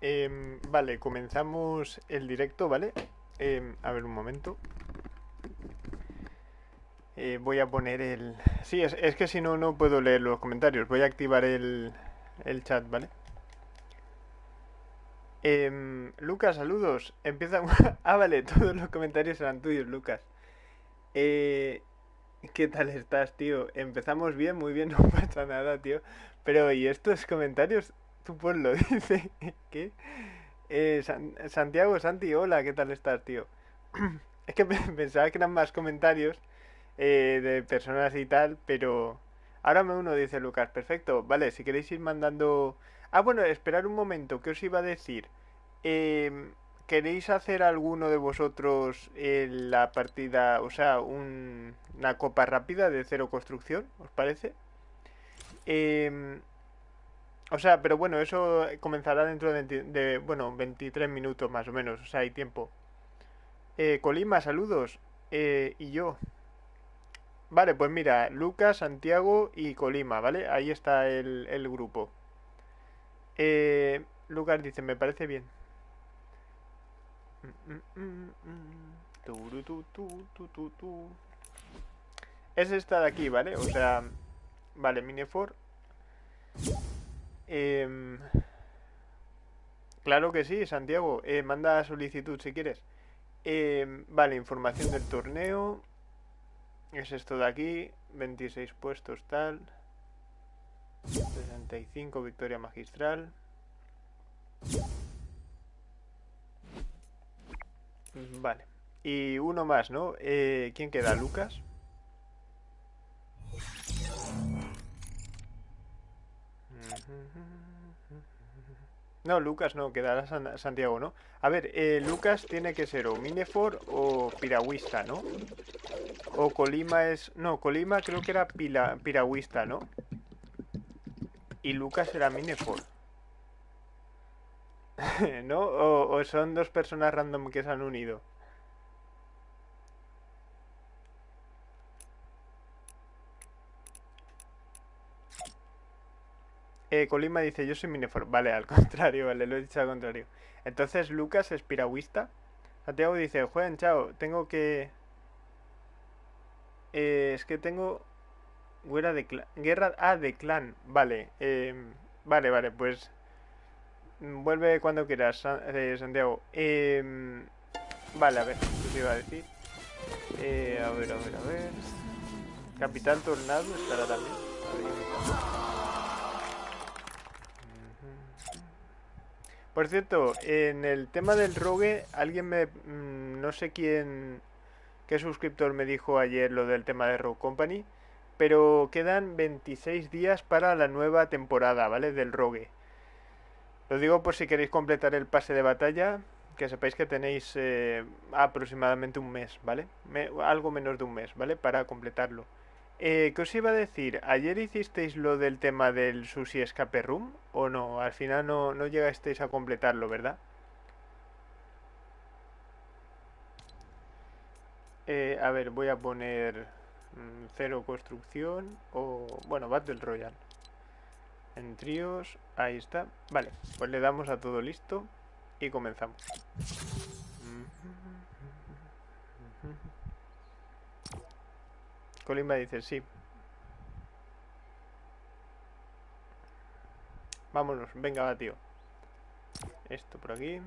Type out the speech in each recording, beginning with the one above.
Em, vale, comenzamos el directo, ¿vale? Em, a ver un momento. Eh, voy a poner el... Sí, es, es que si no, no puedo leer los comentarios. Voy a activar el, el chat, ¿vale? Em, Lucas, saludos. Empieza... ah, vale, todos los comentarios eran tuyos, Lucas. Eh, ¿Qué tal estás, tío? Empezamos bien, muy bien, no pasa nada, tío. Pero, ¿y estos comentarios? Tú ponlo, dice. ¿Qué? Eh, San- Santiago, Santi, hola, ¿qué tal estás, tío? Es que pe- pensaba que eran más comentarios eh, de personas y tal, pero ahora me uno, dice Lucas. Perfecto, vale, si queréis ir mandando... Ah, bueno, esperar un momento, ¿qué os iba a decir? Em, ¿queréis hacer alguno de vosotros eh, la partida, o sea, un- una copa rápida de cero construcción? ¿Os parece? Em, o sea, pero bueno, eso comenzará dentro de, 20 de, bueno, 23 minutos más o menos, o sea, hay tiempo. Eh, Colima, saludos. Eh, y yo. Vale, pues mira, Lucas, Santiago y Colima, ¿vale? Ahí está el, el grupo. Eh, Lucas dice, me parece bien. Es esta de aquí, ¿vale? O sea, vale, Minefor. Em, claro que sí, Santiago. Eh, manda solicitud si quieres. Em, vale, información del torneo. Es esto de aquí. 26 puestos tal. 65 victoria magistral. Vale. Y uno más, ¿no? Eh, ¿quién queda? ¿Lucas? No, Lucas no, quedará San- Santiago, ¿no? A ver, eh, Lucas tiene que ser o Minefor o Piragüista, ¿no? O Colima es... No, Colima creo que era pila- Piragüista, ¿no? Y Lucas era Minefor. ¿No? O, o son dos personas random que se han unido. Eh, Colima dice, yo soy Minefor. Vale, al contrario, vale, lo he dicho al contrario. Entonces Lucas es piragüista. Santiago dice, Juan, chao, tengo que... eh, es que tengo... Guerra de clan. Guerra... Ah, de clan. Vale. em, vale, vale, pues... mm, Vuelve cuando quieras, Sa- eh, Santiago. Em, vale, a ver, ¿qué te iba a decir? Eh, a ver, a ver, a ver... Capitán Tornado estará también. A ver, ¿dónde está? Por cierto, en el tema del rogue, alguien me... mm, no sé quién... qué suscriptor me dijo ayer lo del tema de Rogue Company, pero quedan 26 días para la nueva temporada, ¿vale? Del rogue. Lo digo por si queréis completar el pase de batalla, que sepáis que tenéis eh, aproximadamente un mes, ¿vale? Algo menos de un mes, ¿vale? Para completarlo. Eh, ¿qué os iba a decir? ¿Ayer hicisteis lo del tema del Sushi Escape Room? ¿O no? Al final no, no llegasteis a completarlo, ¿verdad? Eh, a ver, voy a poner mm, cero construcción o... Bueno, Battle Royale. En tríos, ahí está. Vale, pues le damos a todo listo y comenzamos. Colima dice sí. Vámonos, venga, va, tío. Esto por aquí.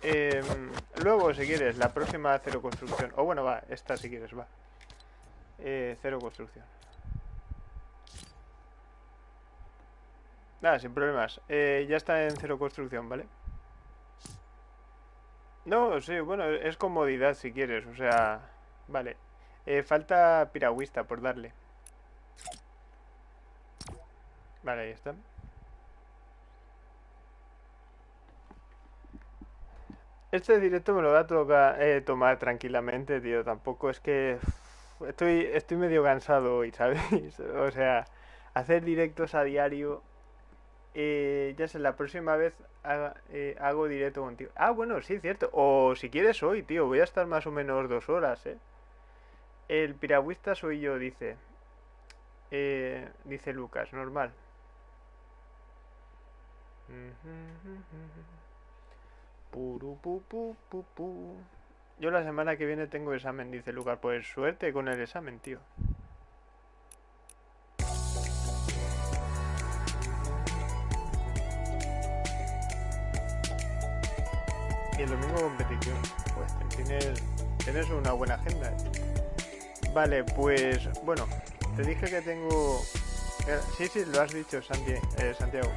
Em, luego, si quieres, la próxima cero construcción. O bueno, va, esta si quieres, va. Eh, cero construcción. Nada, sin problemas. Eh, ya está en cero construcción, ¿vale? No, sí, bueno, es comodidad si quieres, o sea, vale. Eh, falta piragüista por darle. Vale, ahí está. Este directo me lo voy a toca- eh, tomar tranquilamente, tío. Tampoco es que estoy, estoy medio cansado hoy, ¿sabéis? O sea, hacer directos a diario Eh, ya sé, la próxima vez eh, hago directo contigo. Ah, bueno, sí, cierto. O si quieres hoy, tío. Voy a estar más o menos dos horas, ¿eh? El piragüista soy yo, dice. Eh, dice Lucas, normal. Yo la semana que viene tengo examen, dice Lucas. Pues suerte con el examen, tío. Y el domingo competición. Pues tienes, tienes una buena agenda. Vale, pues bueno, te dije que tengo... Eh, sí, sí, lo has dicho, eh, Santiago.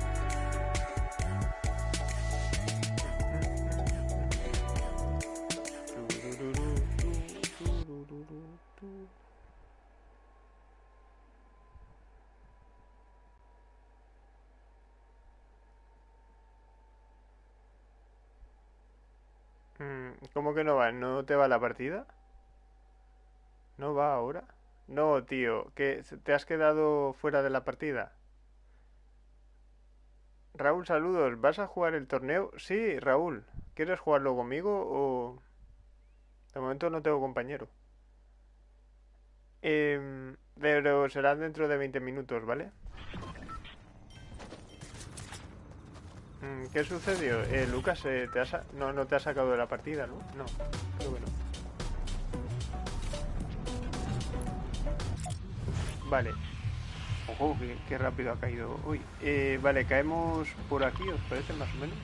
¿Cómo que no va? ¿No te va la partida? ¿No va ahora? No, tío, que te has quedado fuera de la partida. Raúl, saludos. ¿Vas a jugar el torneo? Sí, Raúl. ¿Quieres jugarlo conmigo o...? De momento no tengo compañero. Eh, pero será dentro de 20 minutos, ¿vale? ¿Qué sucedió? Eh, Lucas, eh, te no, no te ha sacado de la partida, ¿no? No, creo que no. Vale. Ojo, qué, rápido ha caído. Uy, eh, vale, caemos por aquí, ¿os parece más o menos?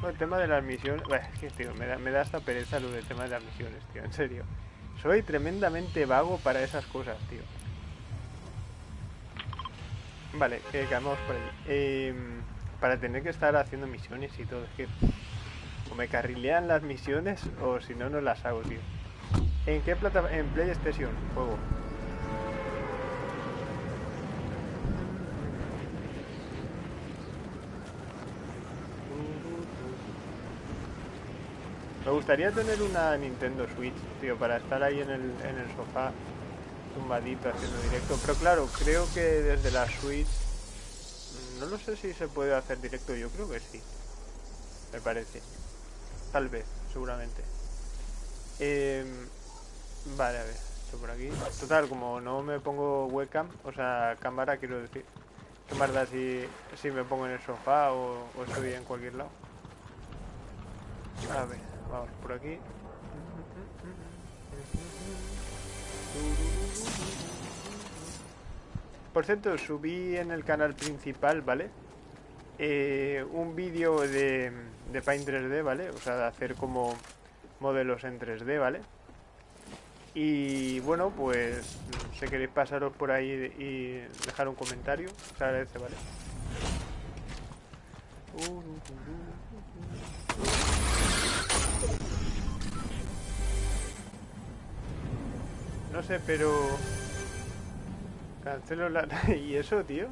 Bueno, el tema de las misiones... Bueno, es que, tío, me da, me da hasta pereza lo del tema de las misiones, tío, en serio. Soy tremendamente vago para esas cosas, tío. Vale, que caemos por ahí. Eh para tener que estar haciendo misiones y todo. Es que o me carrilean las misiones o si no, no las hago, tío. ¿En qué plataforma? En PlayStation, juego. Me gustaría tener una Nintendo Switch, tío, para estar ahí en el, en el sofá tumbadito haciendo directo. Pero claro, creo que desde la Switch no lo sé si se puede hacer directo, yo creo que sí. Me parece. Tal vez, seguramente. Em, vale, a ver, esto por aquí. Total, como no me pongo webcam, o sea, cámara quiero decir. ¿Qué más si, si me pongo en el sofá o, o estoy en cualquier lado? A ver, vamos por aquí. Por cierto, subí en el canal principal, ¿vale? Eh, un vídeo de, de Paint 3D, ¿vale? O sea, de hacer como modelos en 3D, ¿vale? Y bueno, pues si queréis pasaros por ahí y dejar un comentario, os agradece, ¿vale? No sé, pero Cancelo la... ¿Y eso, tío?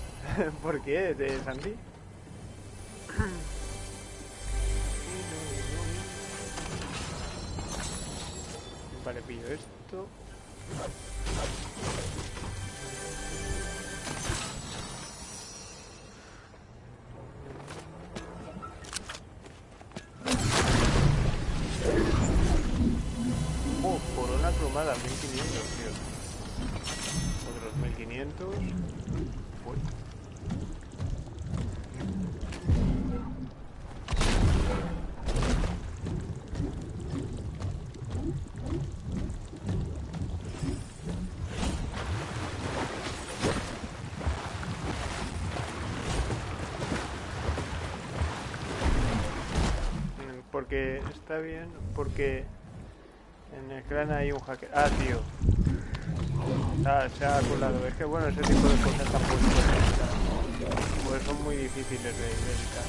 ¿Por qué, de Santi? Vale, pillo esto. Oh, corona cromada, 1500, tío. 1500. Porque está bien, porque en el clan hay un hacker. Ah, tío. Se ha colado. Es que bueno, ese tipo de cosas tampoco pues son muy difíciles de, evitar.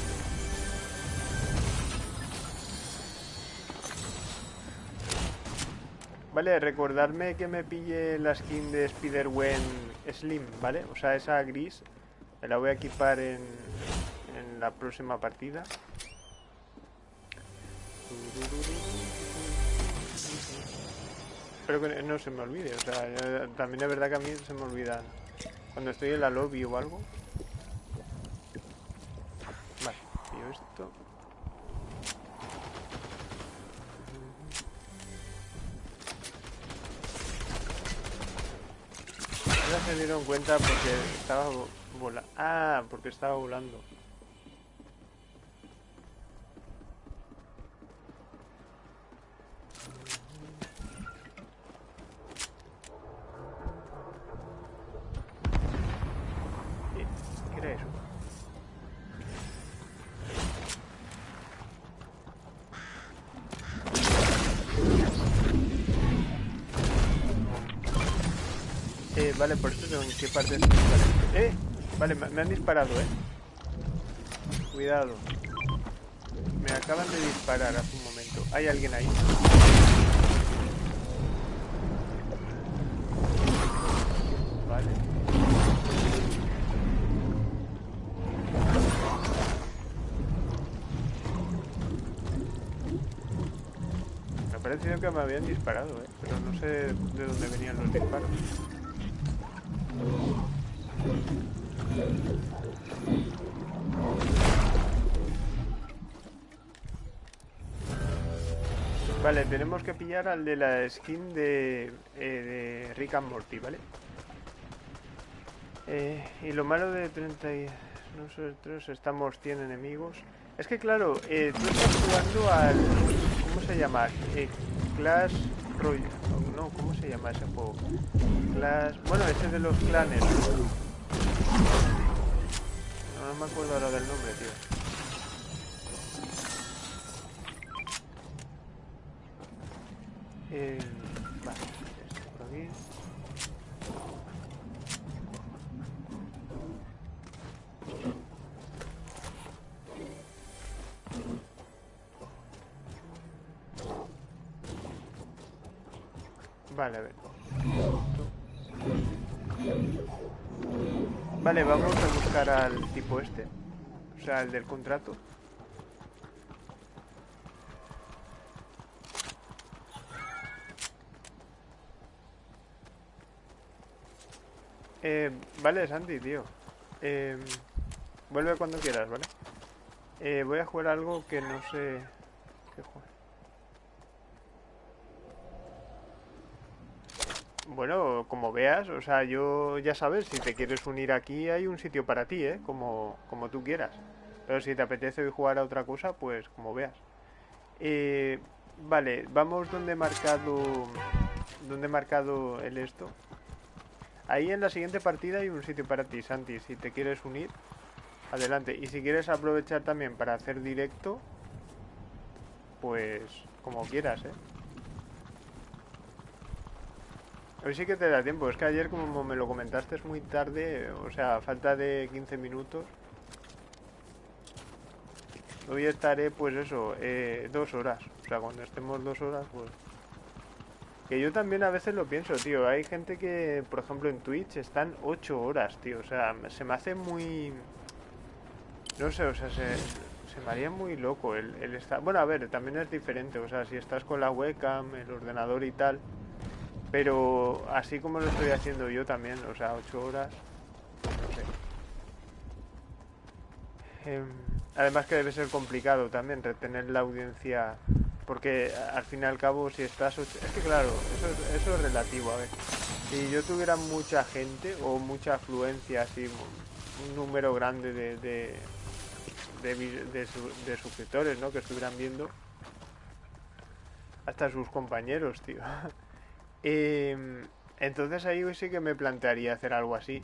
Vale, recordarme que me pille la skin de Spider-Wen Slim, ¿vale? O sea, esa gris. Me la voy a equipar en, en la próxima partida. Espero que no se me olvide. O sea, también es verdad que a mí se me olvida cuando estoy en la lobby o algo. esto. Ahora se dieron cuenta porque estaba volando. Ah, porque estaba volando. Vale, por eso en qué parte es Eh, vale, me han disparado, eh. Cuidado. Me acaban de disparar hace un momento. Hay alguien ahí. Vale. Me ha parecido que me habían disparado, eh. Pero no sé de dónde venían los disparos. Vale, tenemos que pillar al de la skin de, eh, de Rick and Morty, ¿vale? Eh, y lo malo de 30 y... Nosotros estamos 100 enemigos. Es que claro, eh, tú estás jugando al... ¿Cómo se llama? Clash No, ¿cómo se llama ese juego? Clash... Bueno, ese de los clanes. No, no me acuerdo ahora del nombre, tío. Eh, vale, esto por aquí. Vale, a ver. Vale, vamos a buscar al tipo este. O sea, el del contrato. Eh, vale, Sandy, tío. Eh, vuelve cuando quieras, ¿vale? Eh, voy a jugar algo que no sé qué jugar. Bueno, como veas, o sea, yo ya sabes, si te quieres unir aquí hay un sitio para ti, ¿eh? Como, como tú quieras. Pero si te apetece hoy jugar a otra cosa, pues como veas. Eh, vale, vamos donde he marcado... Donde he marcado el esto. Ahí en la siguiente partida hay un sitio para ti, Santi. Si te quieres unir, adelante. Y si quieres aprovechar también para hacer directo, pues como quieras, ¿eh? Hoy sí que te da tiempo. Es que ayer, como me lo comentaste, es muy tarde. O sea, falta de 15 minutos. Hoy estaré, pues eso, eh, dos horas. O sea, cuando estemos dos horas, pues... Que yo también a veces lo pienso, tío. Hay gente que, por ejemplo, en Twitch están ocho horas, tío. O sea, se me hace muy... No sé, o sea, se, se me haría muy loco el, el estar... Bueno, a ver, también es diferente. O sea, si estás con la webcam, el ordenador y tal... Pero así como lo estoy haciendo yo también, o sea, ocho horas, no sé. Eh, además que debe ser complicado también retener la audiencia, porque al fin y al cabo si estás... Es que claro, eso es, relativo, a ver. Si yo tuviera mucha gente o mucha afluencia, así, un número grande de, de, de, de, de suscriptores, ¿no? Que estuvieran viendo, hasta sus compañeros, tío. Eh, entonces ahí sí que me plantearía hacer algo así.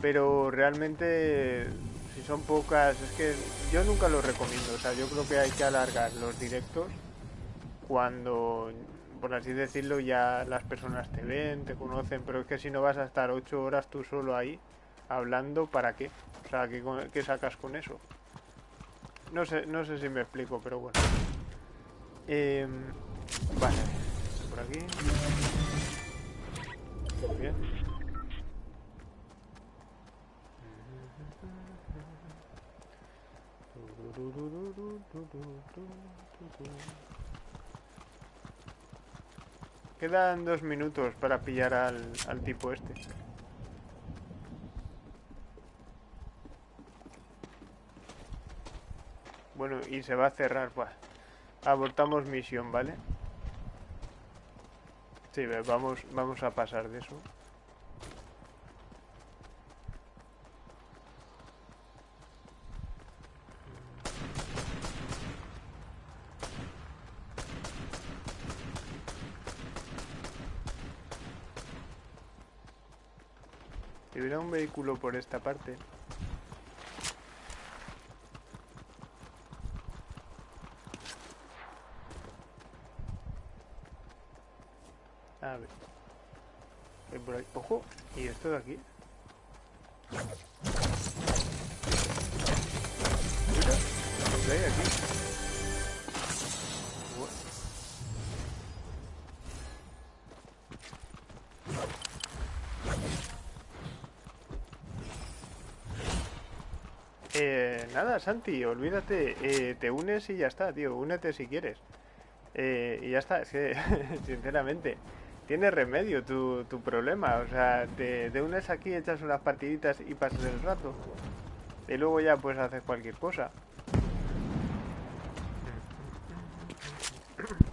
Pero realmente, si son pocas, es que yo nunca lo recomiendo. O sea, yo creo que hay que alargar los directos cuando, por así decirlo, ya las personas te ven, te conocen. Pero es que si no vas a estar ocho horas tú solo ahí hablando, ¿para qué? O sea, ¿qué, qué sacas con eso? No sé, no sé si me explico, pero bueno. Eh, vale, por aquí. Bien. Quedan dos minutos para pillar al, al tipo este. Bueno, y se va a cerrar, pues. Abortamos misión, ¿vale? Sí, vamos, vamos a pasar de eso. Si hubiera un vehículo por esta parte. A ver. Voy por ahí. Ojo. ¿Y esto de aquí? Mira, aquí. Eh, nada, Santi, olvídate, eh, te unes y ya está, tío, únete si quieres. Eh, y ya está, es que, sinceramente, tiene remedio tu, tu problema, o sea, te, te unes aquí, echas unas partiditas y pasas el rato. Y luego ya pues haces cualquier cosa.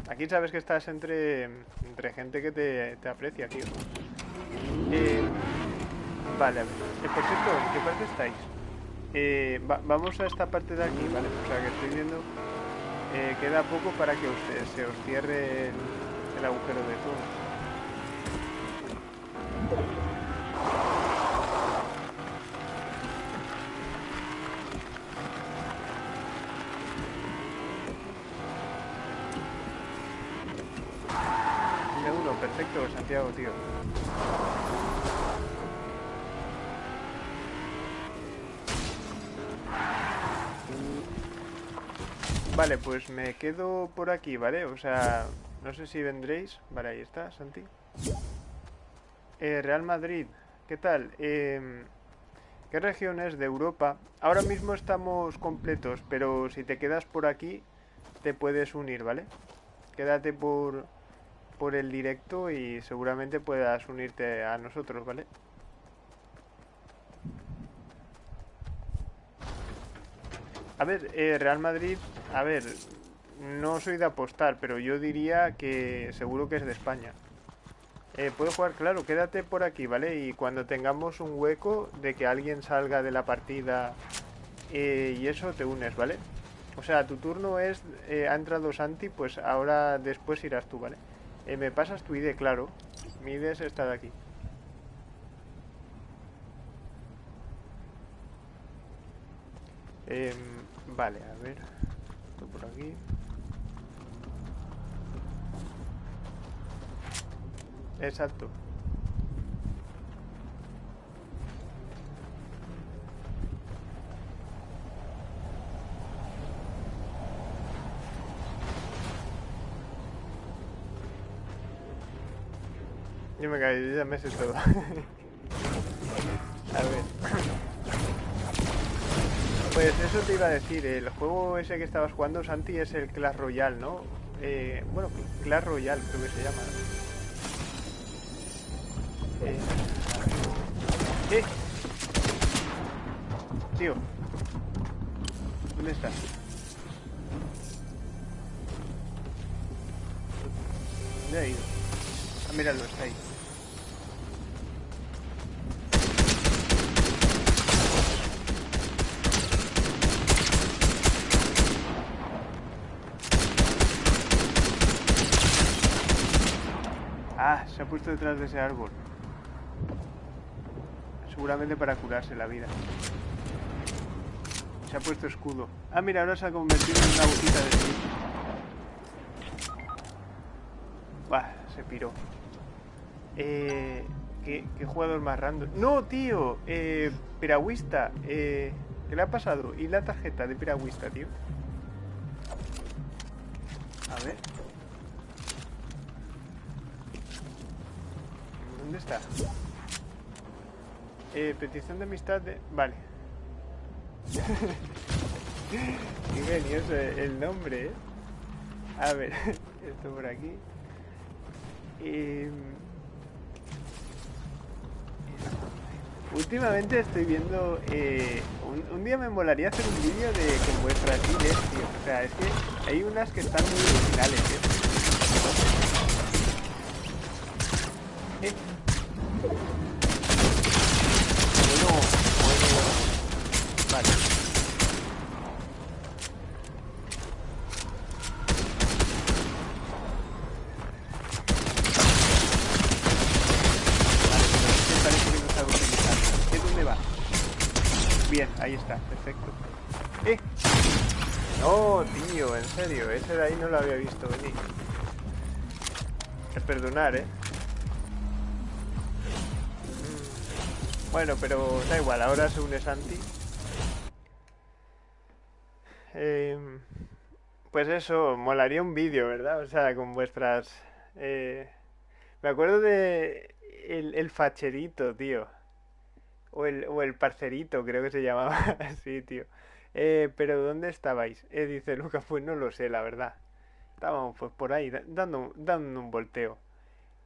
Aquí sabes que estás entre, entre gente que te, te aprecia, tío. Eh, vale, a ver. Eh, por cierto, ¿en qué parte estáis? Eh, va- vamos a esta parte de aquí, ¿vale? O sea, que estoy viendo... eh, queda poco para que se os cierre el, el agujero de túnel. Vale, pues me quedo por aquí, ¿vale? O sea, no sé si vendréis. Vale, ahí está, Santi. Eh, Real Madrid, ¿qué tal? Em, ¿Qué regiones de Europa? Ahora mismo estamos completos, pero si te quedas por aquí, te puedes unir, ¿vale? Quédate por, por el directo y seguramente puedas unirte a nosotros, ¿vale? A ver, eh, Real Madrid, a ver, no soy de apostar, pero yo diría que seguro que es de España. Eh, puedo jugar, claro, quédate por aquí, ¿vale? Y cuando tengamos un hueco de que alguien salga de la partida eh, y eso, te unes, ¿vale? O sea, tu turno es, eh, ha entrado Santi, pues ahora después irás tú, ¿vale? Eh, me pasas tu ID, claro. Mi ID es esta de aquí. Em, vale, a ver. Esto por aquí. Exacto. Yo me caí, ya me sé todo. A ver. Pues eso te iba a decir, el juego ese que estabas jugando, Santi, es el Clash Royale, ¿no? Eh, bueno, Clash Royale creo que se llama. ¿no? ¡Eh! Tío. ¿Dónde estás? ¿Dónde ha ido? Ah, míralo, está ahí. Ah, se ha puesto detrás de ese árbol. Seguramente para curarse la vida. Se ha puesto escudo. Ah, mira, ahora se ha convertido en una botita de. Bah, se piró. Eh, ¿qué, qué jugador más random? ¡No, tío! Eh, piragüista. Eh, ¿Qué le ha pasado? ¿Y la tarjeta de piragüista, tío? A ver. ¿Dónde está? Eh, petición de amistad de... Vale. Qué genioso el nombre, ¿eh? A ver, esto por aquí. Eh, Últimamente estoy viendo... eh, un, día me molaría hacer un vídeo de con vuestras ideas, tío. sea, es que hay unas que están muy originales, ¿eh? ¿Eh? Bueno, bueno. Vale. Vale, pero es que parece que no sabe utilizarlo. ¿Qué dónde va? Bien, ahí está, perfecto. ¡Eh! No, tío, en serio, ese de ahí no lo había visto venir. Es perdonar, ¿eh? Mm. Bueno, pero da igual, ahora se une Santi. Em, pues eso, molaría un vídeo, ¿verdad? O sea, con vuestras... eh, Me acuerdo de el, el facherito, tío. O el, o el parcerito, creo que se llamaba así, tío. Eh, pero ¿dónde estabais? Eh, dice Lucas, pues no lo sé, la verdad. Estábamos pues por ahí, da- dando, dando un volteo.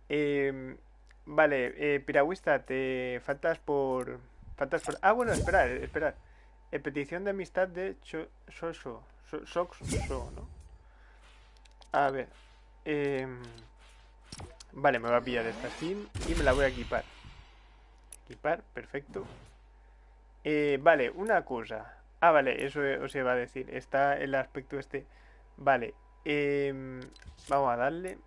Em, vale, eh, piragüista, te faltas por... Faltas por... Ah, bueno, esperad, esperad. Eh, petición de amistad de Soso. So- Soxo, ¿no? A ver. em, vale, me voy a pillar esta skin y me la voy a equipar. Equipar, perfecto. Eh, vale, una cosa. Ah, vale, eso os iba a decir. Está el aspecto este. Vale. Em, vamos a darle.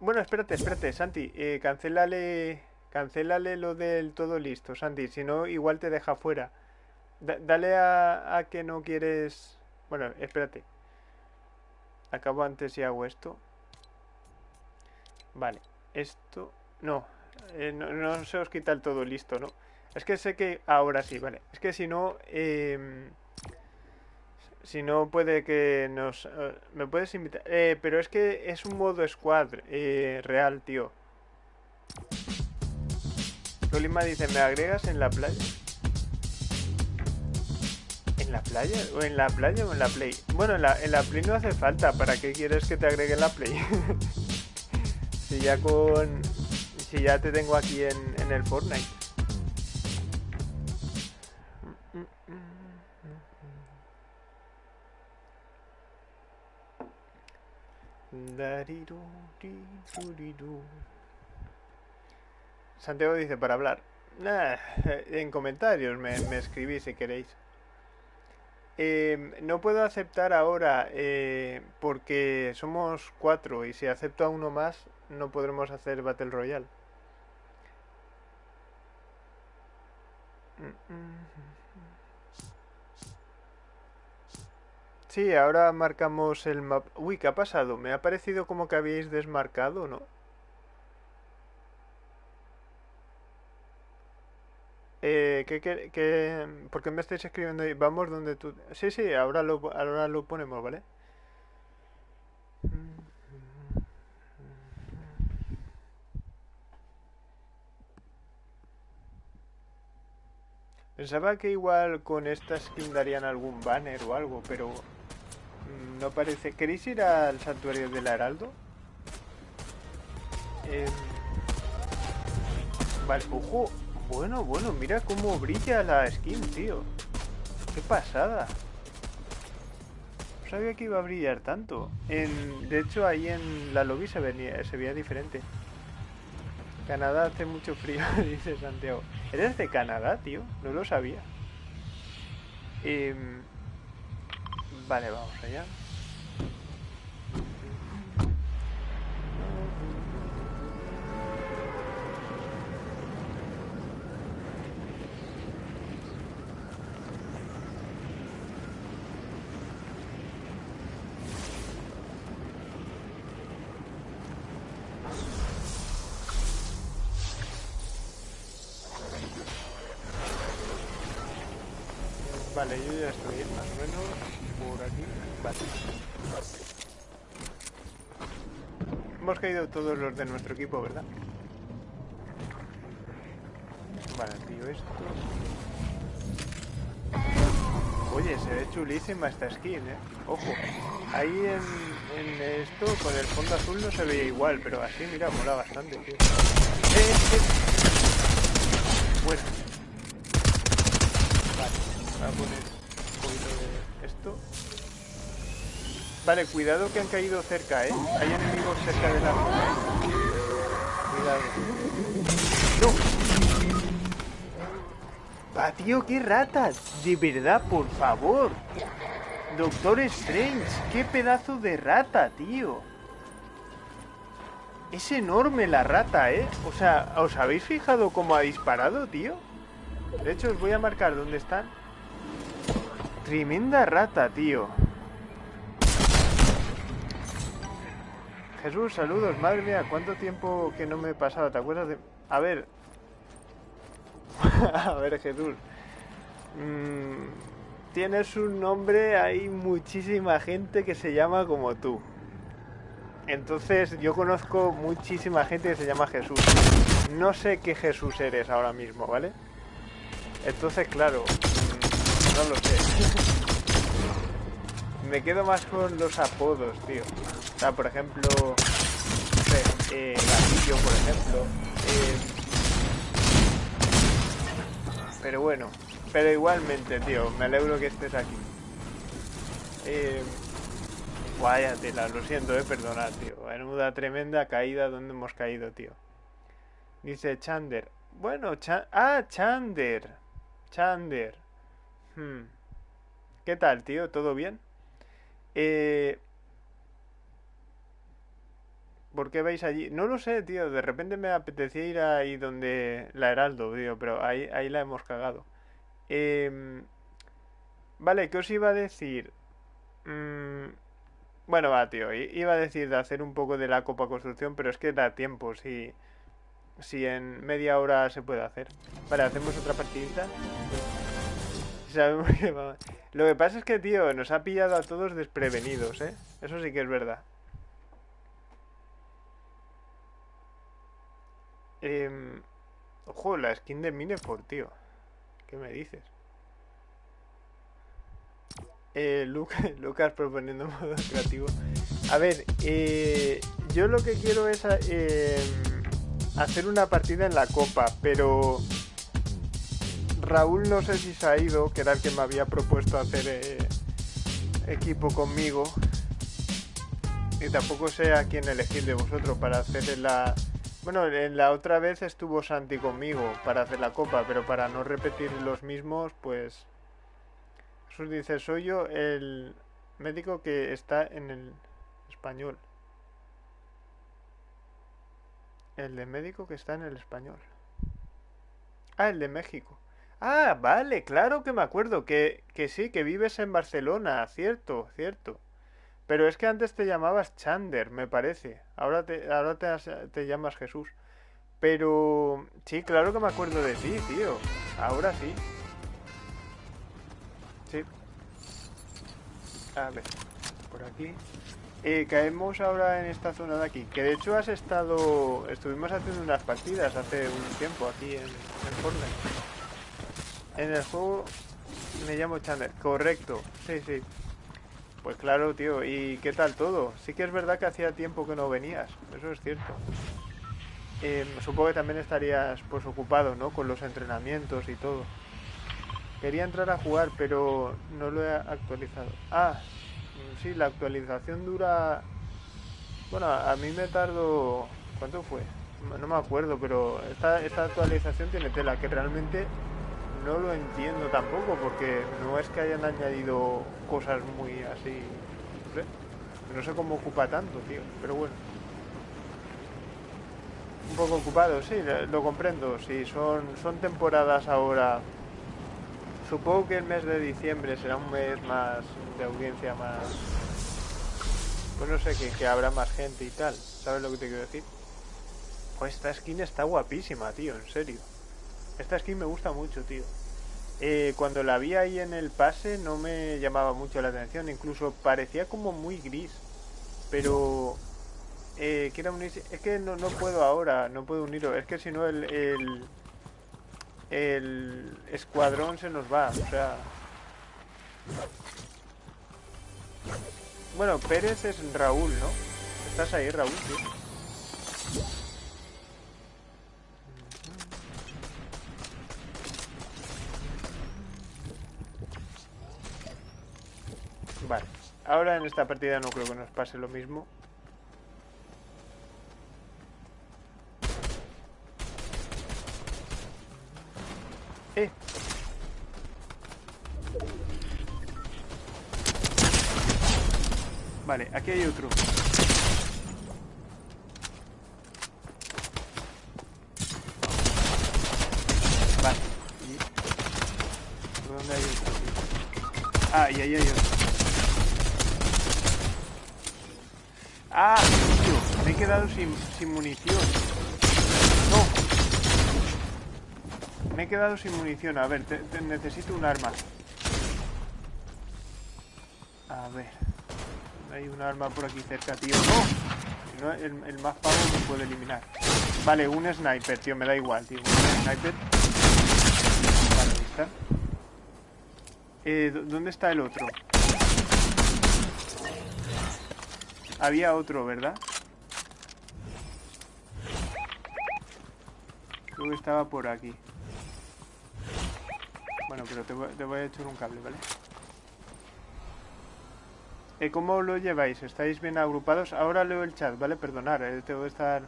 Bueno, espérate, espérate, Santi. Eh, cancélale, cancélale lo del todo listo, Santi. Si no, igual te deja fuera. Da- dale a, que no quieres... Bueno, espérate. Acabo antes y hago esto. Vale. Esto... No. eh, no, no se os quita el todo listo, ¿no? Es que sé que ahora sí, vale. Es que si no, em, si no puede que nos... eh, ¿Me puedes invitar? Eh, pero es que es un modo squad eh, real, tío. Solima dice, ¿me agregas en la playa? ¿En la playa? ¿O en la playa o en la play? Bueno, en la, en la play no hace falta. ¿Para qué quieres que te agregue en la play? si ya con... Si ya te tengo aquí en, en el Fortnite. Santiago dice para hablar. En comentarios me, me escribís si queréis. Eh, no puedo aceptar ahora eh, porque somos cuatro y si acepto a uno más no podremos hacer Battle Royale. Mm, mm. Sí, ahora marcamos el mapa. Uy, ¿qué ha pasado? Me ha parecido como que habíais desmarcado, ¿no? Eh, ¿qué, qué, qué- por qué me estáis escribiendo ahí? Vamos donde tú... Sí, sí, ahora lo, ahora lo ponemos, ¿vale? Pensaba que igual con esta skin darían algún banner o algo, pero no parece. ¿Queréis ir al santuario del Heraldo? Em, vale, ojo. Bueno, bueno, mira cómo brilla la skin, tío. Qué pasada. No sabía que iba a brillar tanto. En, de hecho, ahí en la lobby se, venía, se veía diferente. Canadá hace mucho frío, dice Santiago. ¿Eres de Canadá, tío? No lo sabía. Em, vale, vamos allá. Vale, yo ya estoy más o menos por aquí. Vale. Hemos caído todos los de nuestro equipo, ¿verdad? Vale, tío, esto. Oye, se ve chulísima esta skin, ¿eh? Ojo. Ahí en, en esto, con el fondo azul no se veía igual, pero así, mira, mola bastante, tío. ¡Eh, eh! Bueno. Vale, voy a poner un poquito de esto. Vale, cuidado que han caído cerca, ¿eh? Hay enemigos cerca de la. ¿eh? Cuidado. ¡No! Va, tío, qué ratas. De verdad, por favor. Doctor Strange, qué pedazo de rata, tío. Es enorme la rata, ¿eh? O sea, ¿os habéis fijado cómo ha disparado, tío? De hecho, os voy a marcar dónde están. Tremenda rata, tío. Jesús, saludos. Madre mía, ¿cuánto tiempo que no me he pasado? ¿Te acuerdas de...? A ver... a ver, Jesús. Mm, tienes un nombre, hay muchísima gente que se llama como tú. Entonces yo conozco muchísima gente que se llama Jesús. No sé qué Jesús eres ahora mismo, ¿vale? Entonces, claro, mm, no lo sé. Me quedo más con los apodos, tío. Sea, por ejemplo, no eh, Gatillo, por ejemplo. Eh, pero bueno, pero igualmente, tío, me alegro que estés aquí. Eh, Vaya tela, lo siento, eh, perdonad, tío. Menuda tremenda caída donde hemos caído, tío. Dice Chander. Bueno, ah, Chander. Chander. Hmm. ¿Qué tal, tío? ¿Todo bien? Eh... ¿Por qué vais allí? No lo sé, tío. De repente me apetecía ir ahí donde la Heraldo, tío. Pero ahí, ahí la hemos cagado. Eh... Vale, ¿qué os iba a decir? Mmm... Bueno, va, tío. Iba a decir de hacer un poco de la copa construcción, pero es que da tiempo. Si, si en media hora se puede hacer. Vale, hacemos otra partidita. Lo que pasa es que, tío, nos ha pillado a todos desprevenidos, ¿eh? Eso sí que es verdad. Eh... Ojo, la skin de Minefort, tío. ¿Qué me dices? Eh, Lucas, proponiendo modo creativo. A ver, eh, yo lo que quiero es eh, hacer una partida en la copa, pero Raúl no sé si se ha ido, que era el que me había propuesto hacer eh, equipo conmigo. Y tampoco sé a quién elegir de vosotros para hacer la... Bueno, en la otra vez estuvo Santi conmigo para hacer la copa, pero para no repetir los mismos, pues Jesús dice, soy yo el médico que está en el español. El de médico que está en el español. Ah, el de México. Ah, vale, claro que me acuerdo. Que, que sí, que vives en Barcelona. Cierto, cierto. Pero es que antes te llamabas Chander, me parece. Ahora te, ahora te, llamas Jesús. Pero sí, claro que me acuerdo de ti, tío. Ahora sí. Sí. A ver, por aquí. Eh, caemos ahora en esta zona de aquí. Que de hecho has estado... Estuvimos haciendo unas partidas hace un tiempo aquí en, en Fortnite. En el juego me llamo Chandler. Correcto. Sí, sí. Pues claro, tío. ¿Y qué tal todo? Sí que es verdad que hacía tiempo que no venías. Eso es cierto. Eh, supongo que también estarías pues ocupado, ¿no? Con los entrenamientos y todo. Quería entrar a jugar, pero no lo he actualizado. Ah, sí, la actualización dura... Bueno, a mí me tardo... ¿Cuánto fue? No me acuerdo, pero esta, esta actualización tiene tela, que realmente no lo entiendo tampoco, porque no es que hayan añadido cosas muy así... No sé, no sé cómo ocupa tanto, tío, pero bueno. Un poco ocupado, sí, lo comprendo. Sí, son, son temporadas ahora Supongo que el mes de diciembre será un mes más de audiencia más... Pues no sé, que, habrá más gente y tal. ¿Sabes lo que te quiero decir? Pues esta skin está guapísima, tío, en serio. Esta skin me gusta mucho, tío. Eh, cuando la vi ahí en el pase no me llamaba mucho la atención, incluso parecía como muy gris. Pero... Eh, Es que no, no puedo ahora, no puedo unirlo. Es que si no el el escuadrón se nos va, o sea... Bueno, Pérez es Raúl, ¿no? ¿Estás ahí, Raúl? Vale, ahora en esta partida no creo que nos pase lo mismo. Eh. Vale, aquí hay otro. Vale. ¿Y dónde hay otro? Ah, y ahí hay otro. Ah, tío, me he quedado sin, munición. No. Me he quedado sin munición. A ver, necesito un arma. A ver. Hay un arma por aquí cerca, tío. ¡No! El, el más pavo me puede eliminar. Vale, un sniper, tío. Me da igual, tío. Un sniper. Vale, ahí está. Eh, ¿dó- ¿Dónde está el otro? Había otro, ¿verdad? Creo que estaba por aquí. Bueno, pero te voy, a echar un cable, ¿vale? Eh, ¿Cómo lo lleváis? ¿Estáis bien agrupados? Ahora leo el chat, ¿vale? Perdonar, eh, tengo que estar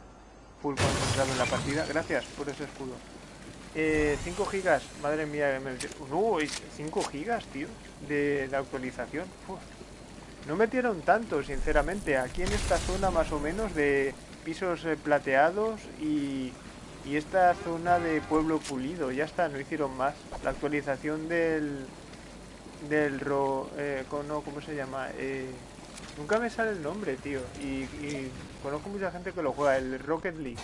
full concentrado en la partida. Gracias por ese escudo. Eh, 5 gigas, madre mía. me- No, 5 gigas, tío, de, de actualización. Uf. No metieron tanto, sinceramente. Aquí en esta zona más o menos de pisos eh, plateados y, y esta zona de pueblo pulido. Ya está, no hicieron más. La actualización del... Del ro... Eh, no, ¿Cómo se llama? Eh, nunca me sale el nombre, tío. Y, y conozco mucha gente que lo juega. El Rocket League.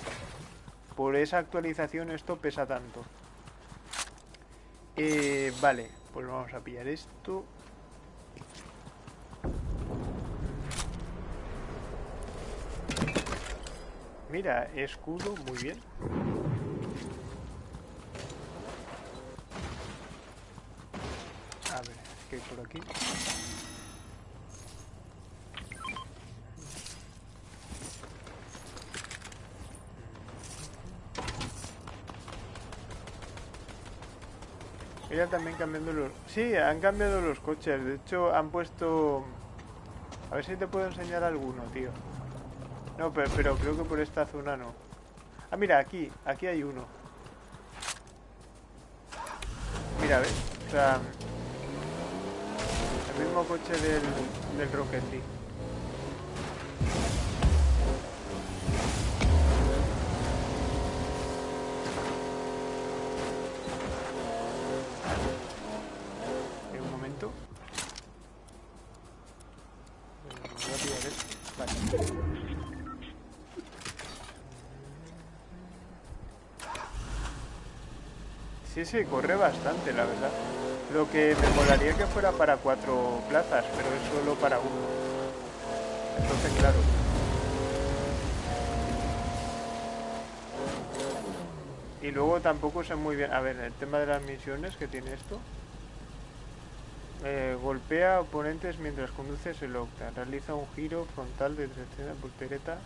Por esa actualización esto pesa tanto. Eh, vale, pues vamos a pillar esto. Mira, escudo, muy bien. A ver, ¿qué hay por aquí? Mira también cambiando los... Sí, han cambiado los coches. De hecho, han puesto... A ver si te puedo enseñar alguno, tío. No, pero, creo que por esta zona no. Ah, mira, aquí. Aquí hay uno. Mira, ¿ves? O sea... El mismo coche del, del Rocket League. Sí, corre bastante, la verdad. Lo que me molaría que fuera para cuatro plazas, pero es solo para uno. Entonces, claro. Y luego tampoco sé muy bien. A ver, el tema de las misiones que tiene esto. Eh, golpea oponentes mientras conduces el Octa. Realiza un giro frontal de 300 voltereta.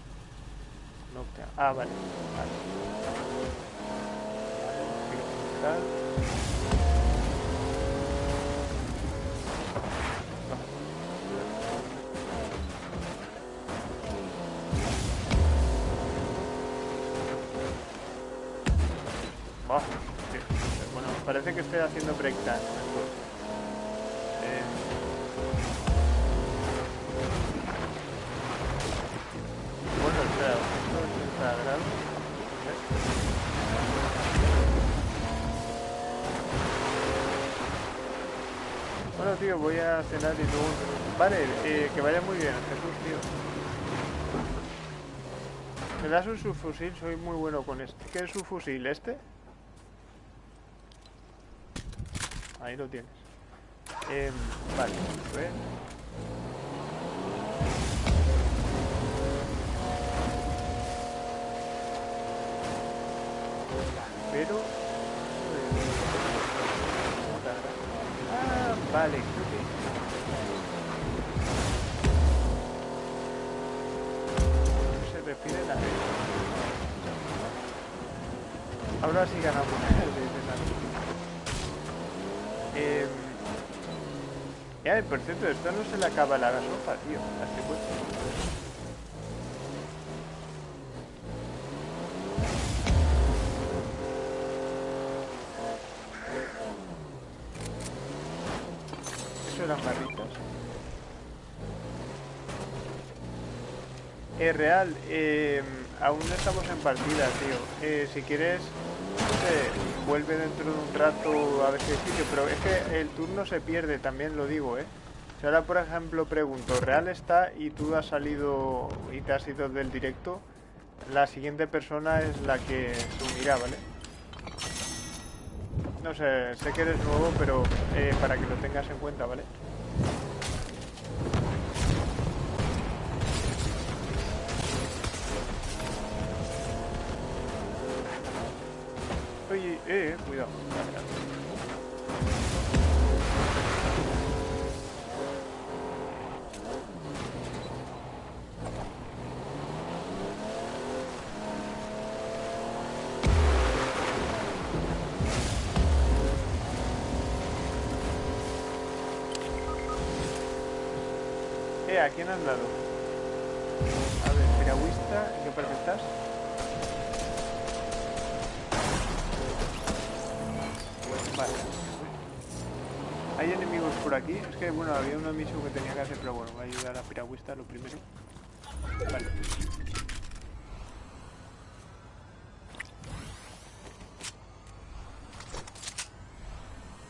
Octa. Ah, vale. Bueno, parece que estoy haciendo breakdance. Voy a cenar y luego... Vale, eh, que vaya muy bien, Jesús, tío. ¿Me das un subfusil? Soy muy bueno con este. ¿Qué es subfusil? ¿Este? Ahí lo tienes. Em, vale, a ver. Pero... vale, creo que... Se refiere a eso. Ahora sí ganamos. Em, Ya, por cierto, esto no se le acaba la gasofa, tío. Así pues. Real, eh, aún no estamos en partida, tío. Eh, si quieres, no sé, vuelve dentro de un rato a ver si sitio, pero es que el turno se pierde, también lo digo, ¿eh? Si ahora, por ejemplo, pregunto, ¿real está y tú has salido y te has ido del directo? La siguiente persona es la que se unirá, ¿vale? No sé, sé que eres nuevo, pero eh, para que lo tengas en cuenta, ¿vale? Eh, eh, cuidado. Eh, ¿a quién has dado? A ver, piragüista, ¿en qué parte estás? Vale. ¿Hay enemigos por aquí? Es que, bueno, había una misión que tenía que hacer, pero bueno, voy a ayudar a la piragüista lo primero. Vale.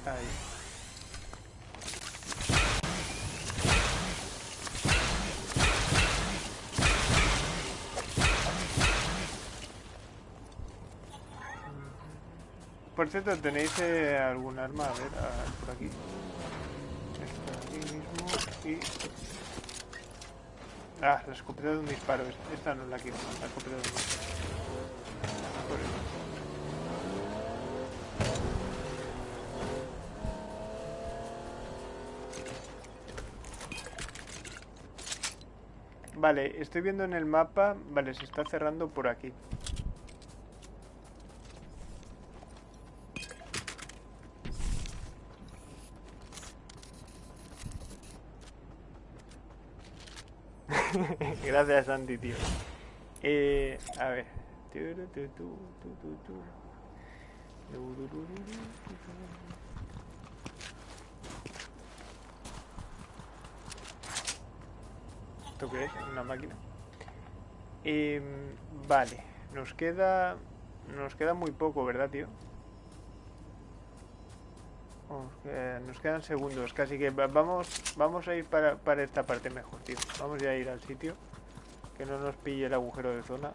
Ahí. Por cierto, ¿tenéis eh, algún arma? A ver, a- por aquí. Esta aquí mismo y... Ah, la escopeta de un disparo. Esta- no la quiero, la escopeta de un disparo. Vale, estoy viendo en el mapa... Vale, se está cerrando por aquí. Gracias, Andy, tío. Eh, a ver. ¿Esto qué es? ¿Una máquina? Em, vale. Nos queda... Nos queda muy poco, ¿verdad, tío? Nos quedan, nos quedan segundos, casi que va- vamos, vamos a ir para, para esta parte mejor, tío. Vamos ya a ir al sitio. Que no nos pille el agujero de zona.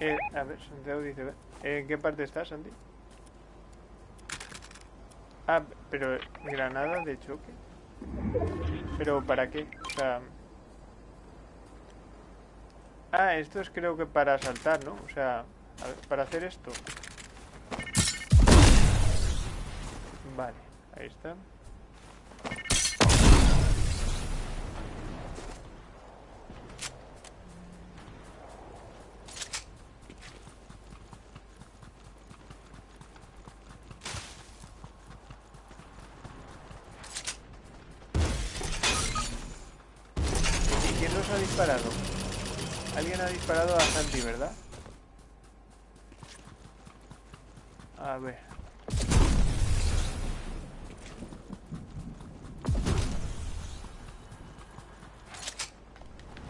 Eh, a ver, Santiago dice... ¿En qué parte estás, Santi? Ah, pero granada de choque. ¿Pero para qué? O sea... Ah, esto es creo que para saltar, ¿no? O sea, para hacer esto. Vale, ahí está. ¿Y quién nos ha disparado? Alguien ha ¿verdad? A ver.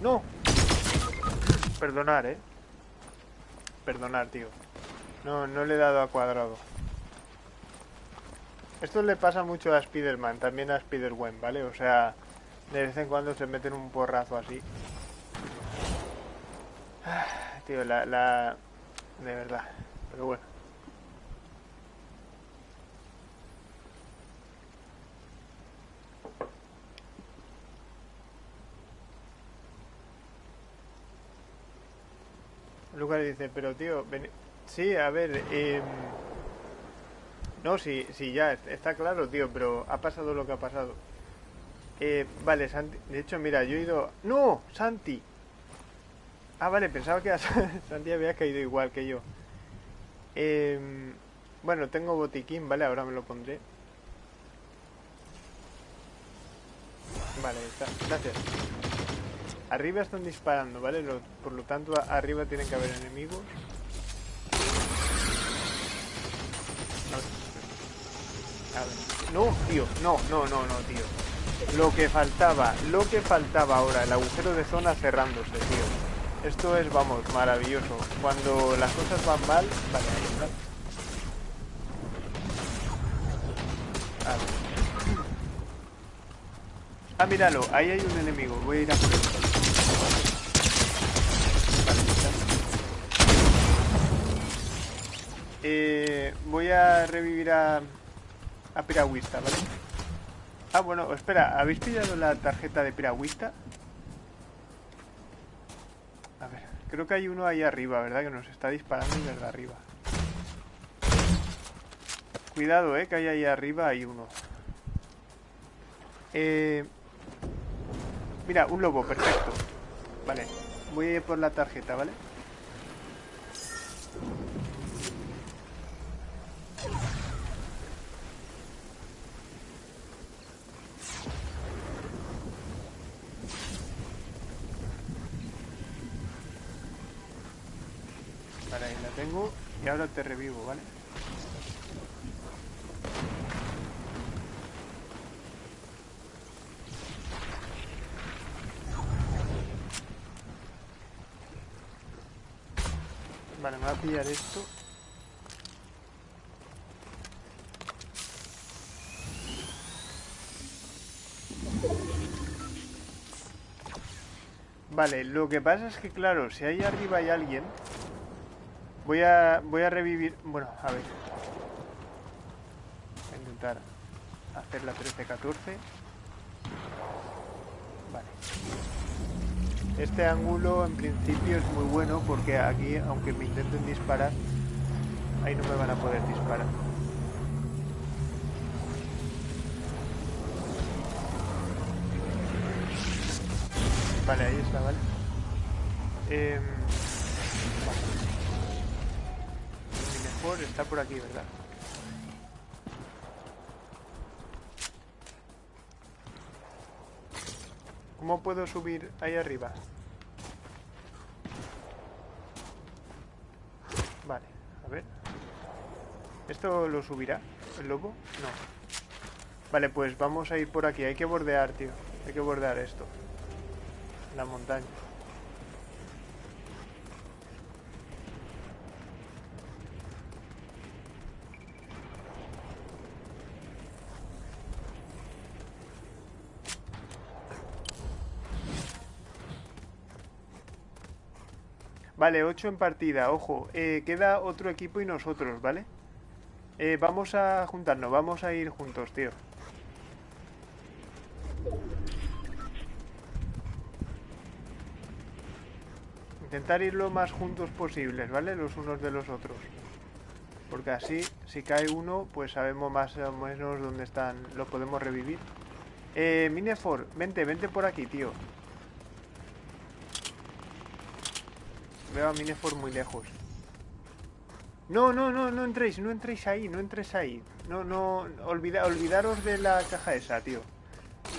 ¡No! Perdonar, ¿eh? Perdonar, tío. No, no le he dado a cuadrado. Esto le pasa mucho a Spider-Man, también a Spider-Gwen, ¿vale? O sea, de vez en cuando se meten un porrazo así. Tío, la, la... De verdad. Pero bueno. Lucas dice, pero tío, ven- sí, a ver, em, No, sí, sí, ya, está claro, tío, pero ha pasado lo que ha pasado. Eh, vale, Santi... De hecho, mira, yo he ido... ¡No! ¡Santi! Ah, vale, pensaba que Santi había caído igual que yo. Eh, bueno, tengo botiquín, ¿vale? Ahora me lo pondré. Vale, está. Gracias. Arriba están disparando, ¿vale? por lo tanto, arriba tienen que haber enemigos. No, tío, no, no, no, no, tío. Lo que faltaba, lo que faltaba ahora, el agujero de zona cerrándose, tío. Esto es, vamos, maravilloso. Cuando las cosas van mal, vale, ahí está. Ah, míralo, ahí hay un enemigo. Voy a ir a por él. Eh, voy a revivir a, a Piragüista, ¿vale? Ah, bueno, espera, ¿habéis pillado la tarjeta de Piragüista? A ver, creo que hay uno ahí arriba, ¿verdad? Que nos está disparando desde arriba. Cuidado, eh, que hay ahí arriba hay uno. Eh, Mira, un lobo, perfecto. Vale, voy a ir por la tarjeta, ¿vale? Vale, ahí la ahora te revivo, ¿vale? Vale, me va a pillar esto. Vale, lo que pasa es que claro, si ahí arriba hay alguien, voy a voy a revivir, bueno, a ver. Voy a intentar hacer la 13-14. Vale. Este ángulo en principio es muy bueno porque aquí, aunque me intenten disparar, ahí no me van a poder disparar. Vale, ahí está, vale. Eh, mejor está por aquí, ¿verdad? ¿Cómo puedo subir ahí arriba? Vale, a ver. ¿Esto lo subirá el lobo? No. Vale, pues vamos a ir por aquí. Hay que bordear, tío. Hay que bordear esto. La montaña. Vale, 8 en partida, ojo. Eh, queda otro equipo y nosotros, ¿vale? Eh, vamos a juntarnos, vamos a ir juntos, tío. Intentar ir lo más juntos posibles, ¿vale? Los unos de los otros. Porque así, si cae uno, pues sabemos más o menos dónde están. Lo podemos revivir. Eh, Minefor, vente, vente por aquí, tío. Veo a Minefor muy lejos. No, no, no, no entréis, no entréis ahí, no entréis ahí. No, no, olvida, olvidaros de la caja esa, tío.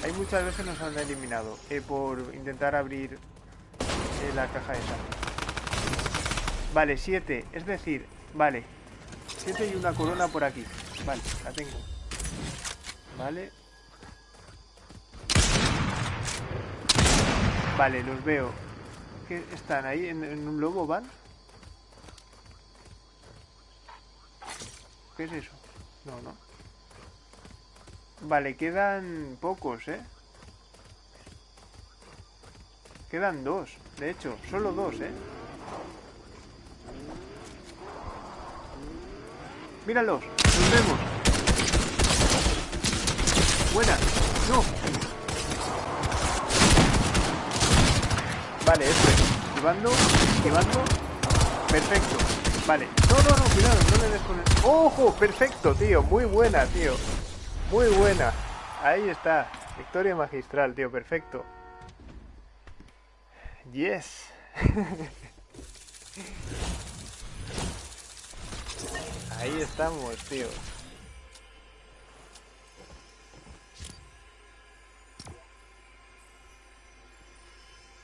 Hay muchas veces nos han eliminado eh, por intentar abrir eh, la caja esa. Vale, siete, es decir, vale. Siete y una corona por aquí. Vale, la tengo. Vale. Vale, los veo están ahí? ¿En, un lobo van? ¿Qué es eso? No, no. Vale, quedan pocos, ¿eh? Quedan dos, de hecho, solo dos, ¿eh? Míralos, nos vemos. Buena. No. Vale, eso es. Esquivando, esquivando. Perfecto. Vale. No, no, no, cuidado, no le des. ¡Ojo! Perfecto, tío. Muy buena, tío. Muy buena. Ahí está. Victoria magistral, tío. Perfecto. Yes. Ahí estamos, tío.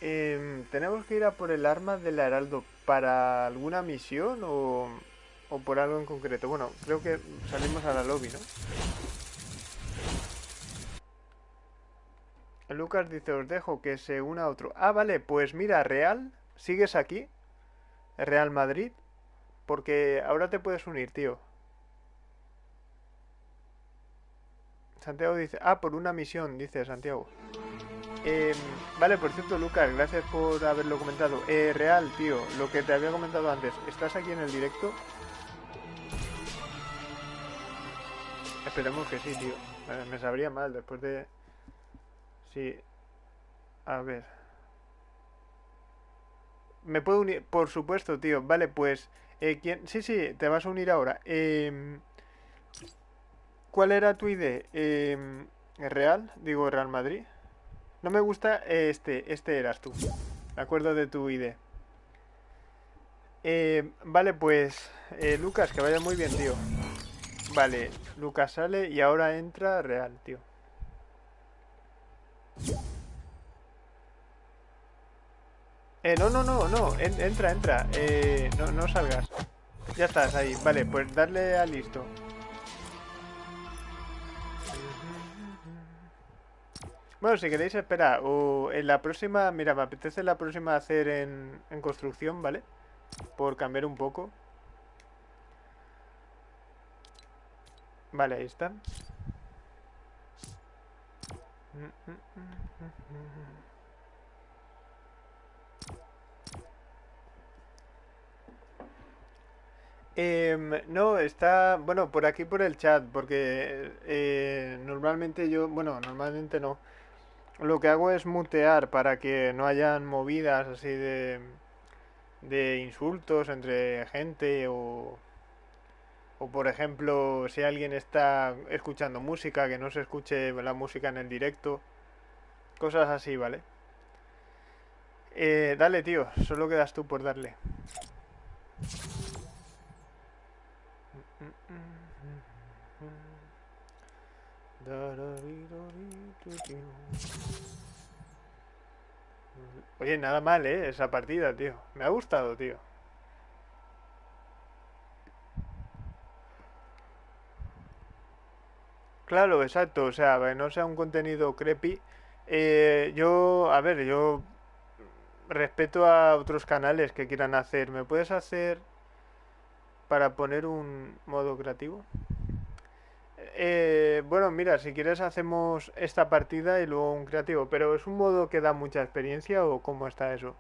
Em, ¿Tenemos que ir a por el arma del heraldo para alguna misión o, o por algo en concreto? Bueno, creo que salimos a la lobby, ¿no? Lucas dice, os dejo que se una a otro. Ah, vale, pues mira, Real, ¿sigues aquí? Real Madrid. Porque ahora te puedes unir, tío. Santiago dice, ah, por una misión, dice Santiago. Em, vale, por cierto, Lucas, gracias por haberlo comentado. Eh, real, tío, lo que te había comentado antes, ¿estás aquí en el directo? Esperemos que sí, tío. Me sabría mal después de... Sí. A ver. ¿Me puedo unir? Por supuesto, tío. Vale, pues... Eh, ¿quién? Sí, sí, te vas a unir ahora. Eh, ¿Cuál era tu ID? Eh, ¿Real? Digo, Real Madrid. No me gusta este. Este eras tú. De acuerdo de tu ID. Eh, vale, pues... Eh, Lucas, que vaya muy bien, tío. Vale, Lucas sale y ahora entra Real, tío. Eh, no, no, no, no, entra, entra, eh, no, no salgas. Ya estás ahí, vale, pues darle a listo. Bueno, si queréis, espera, o en la próxima, mira, me apetece la próxima hacer en, en construcción, ¿vale? Por cambiar un poco. Vale, ahí está. Em, no, está, bueno, por aquí por el chat, porque eh, normalmente yo, bueno, normalmente no. Lo que hago es mutear para que no hayan movidas así de, de insultos entre gente o, o por ejemplo, si alguien está escuchando música, que no se escuche la música en el directo. Cosas así, ¿vale? Eh, dale, tío. Solo quedas tú por darle. Oye, nada mal, ¿eh? Esa partida, tío. Me ha gustado, tío. Claro, exacto. O sea, no sea un contenido creepy. Eh, yo, a ver, yo respeto a otros canales que quieran hacer. ¿Me puedes hacer para poner un modo creativo? Eh, bueno, mira, si quieres hacemos esta partida y luego un creativo, pero ¿es un modo que da mucha experiencia o cómo está eso?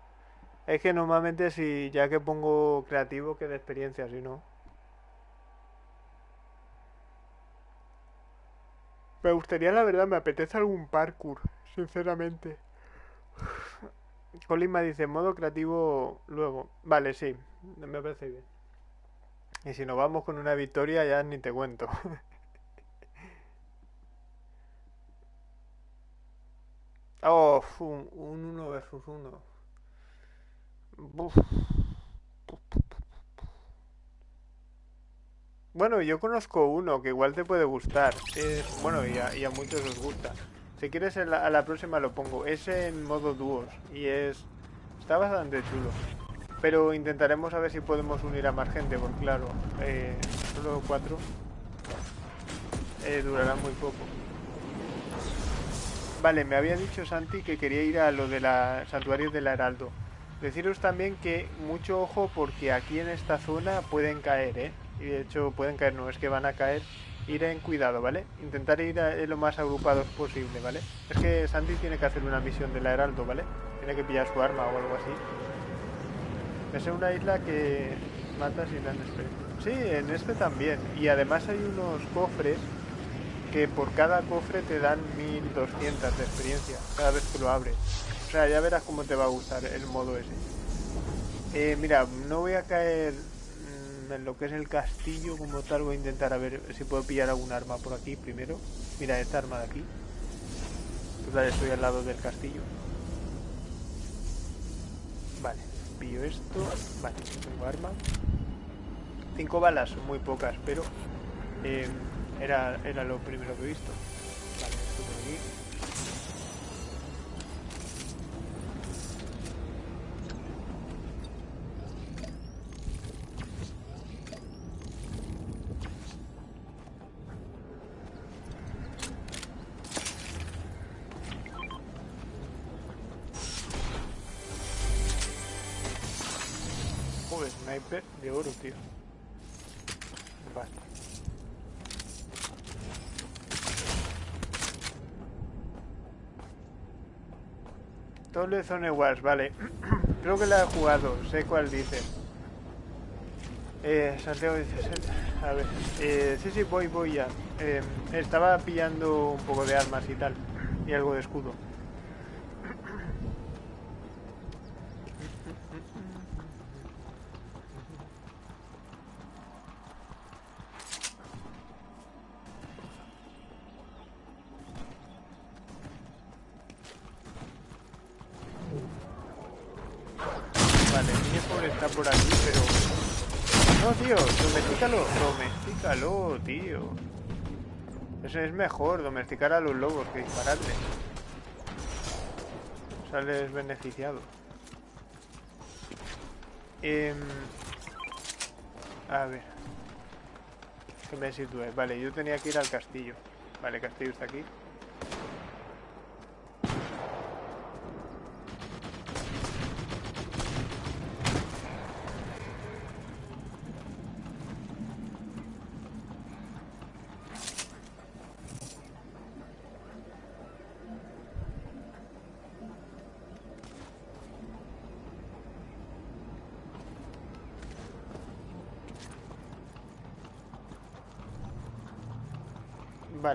Es que normalmente si ya que pongo creativo que da experiencia, si no... Me gustaría, la verdad, me apetece algún parkour, sinceramente. Colima dice, modo creativo luego. Vale, sí, me parece bien. Y si nos vamos con una victoria ya ni te cuento. oh, un, un uno versus uno. Bueno, yo conozco uno que igual te puede gustar. bueno, y a, muchos os gusta. Si quieres a la, próxima lo pongo. Es en modo dúos y es... Está bastante chulo. Pero intentaremos a ver si podemos unir a más gente, porque claro, eh, solo cuatro eh, durará muy poco. Vale, me había dicho Santi que quería ir a lo de la santuario del Heraldo. Deciros también que mucho ojo porque aquí en esta zona pueden caer, ¿eh? y de hecho pueden caer, no es que van a caer, ir en cuidado, ¿vale? Intentar ir lo más agrupados posible, ¿vale? Es que Sandy tiene que hacer una misión de la Heraldo, ¿vale? Tiene que pillar su arma o algo así. Es una isla que mata sin dan. Sí, en este también. Y además hay unos cofres que por cada cofre te dan 1200 de experiencia cada vez que lo abres. O sea, ya verás cómo te va a gustar el modo ese. Eh, mira, no voy a caer en lo que es el castillo como tal voy a intentar a ver si puedo pillar algún arma por aquí primero. Mira, esta arma de aquí. Total, estoy al lado del castillo. Vale, pillo esto. Vale, tengo arma. Cinco balas, muy pocas, pero eh, era, era lo primero que he visto. Vale, esto por aquí. de oro, tío. Vale. Doble Zone Wars, vale. Creo que la he jugado, sé cuál dice. Eh, Santiago dice... A ver, eh, sí, sí, voy, voy ya. Eh, estaba pillando un poco de armas y tal. Y algo de escudo. Tío. Eso es mejor, domesticar a los lobos que dispararle. Sales beneficiado. Em, a ver. Que me sitúe. Vale, yo tenía que ir al castillo. Vale, el castillo está aquí.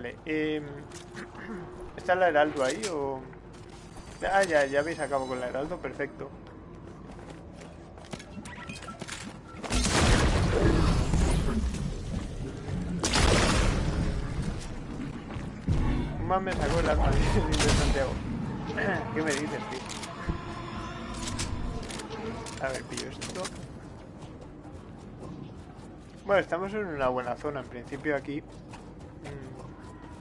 Vale, eh, ¿está la heraldo ahí o...? Ah, ya, ya habéis acabado con la heraldo, perfecto. Más me sacó el arma de Santiago. ¿Qué me dices, tío? A ver, pillo esto. Bueno, estamos en una buena zona. En principio aquí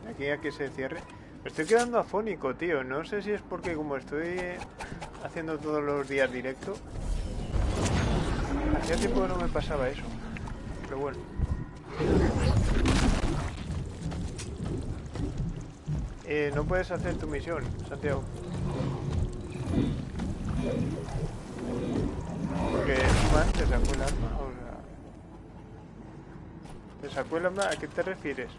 aquí a que se cierre. Me estoy quedando afónico, tío. No sé si es porque como estoy haciendo todos los días directo. Hacía tiempo que no me pasaba eso. Pero bueno. Eh, no puedes hacer tu misión, Santiago. Porque man te sacó el arma. O sea... ¿Te sacó el arma? ¿A qué te refieres?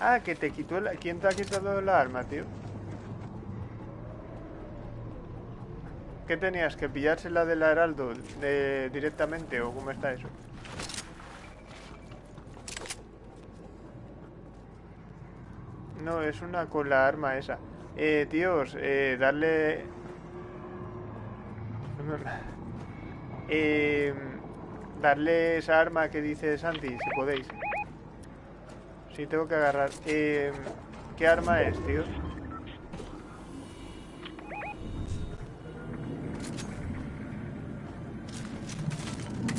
Ah, que te quitó la... ¿Quién te ha quitado la arma, tío? ¿Qué tenías? ¿Que pillársela del heraldo directamente o cómo está eso? No, es una con la arma esa. Eh, tíos, eh, darle... Eh, darle esa arma que dice Santi, si podéis. Sí, tengo que agarrar. Eh, ¿Qué arma es, tío?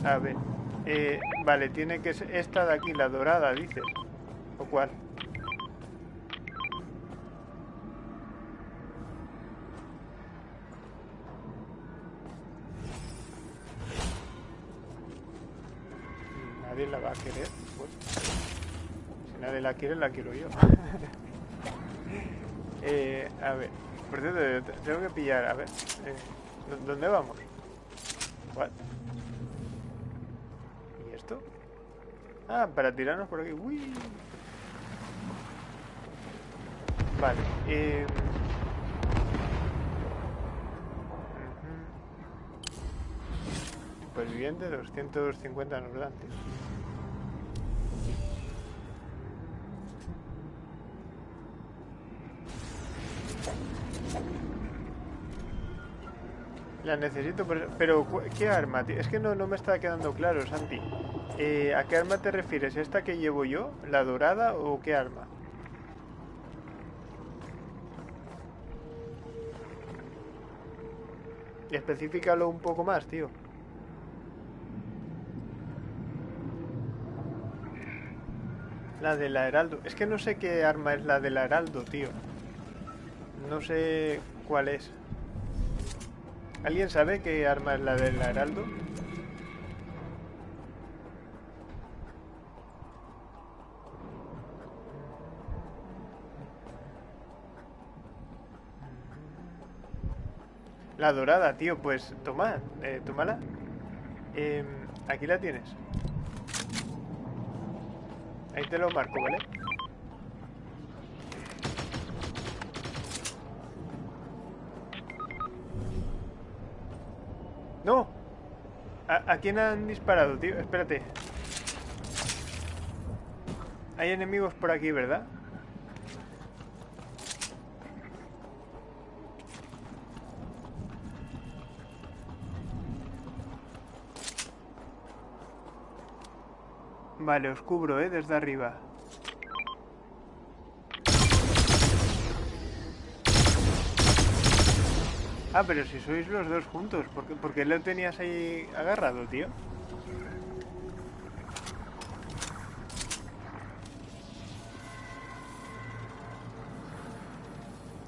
A ver. Eh, vale, tiene que ser esta de aquí, la dorada, dices. ¿O cuál? Nadie la va a querer. Nadie la quiere, la quiero yo. eh, a ver, por cierto, tengo que pillar, a ver. Eh, ¿Dónde vamos? What? ¿Y esto? Ah, para tirarnos por aquí. Uy. Vale. Eh... Superviviente 250 nos dan, La necesito, pero, ¿qué arma? Es que no, no me está quedando claro, Santi. Eh, ¿A qué arma te refieres? ¿Esta que llevo yo? ¿La dorada o qué arma? Específicalo un poco más, tío. La de la Heraldo. Es que no sé qué arma es la de la Heraldo, tío. No sé cuál es. ¿Alguien sabe qué arma es la de la Heraldo? La dorada, tío, pues toma, eh, tómala. Eh, aquí la tienes. Ahí te lo marco, ¿vale? ¡No! ¿A, ¿A, quién han disparado, tío? Espérate. Hay enemigos por aquí, ¿verdad? Vale, os cubro, ¿eh? Desde arriba. Ah, pero si sois los dos juntos, ¿por qué, por lo tenías ahí agarrado, tío?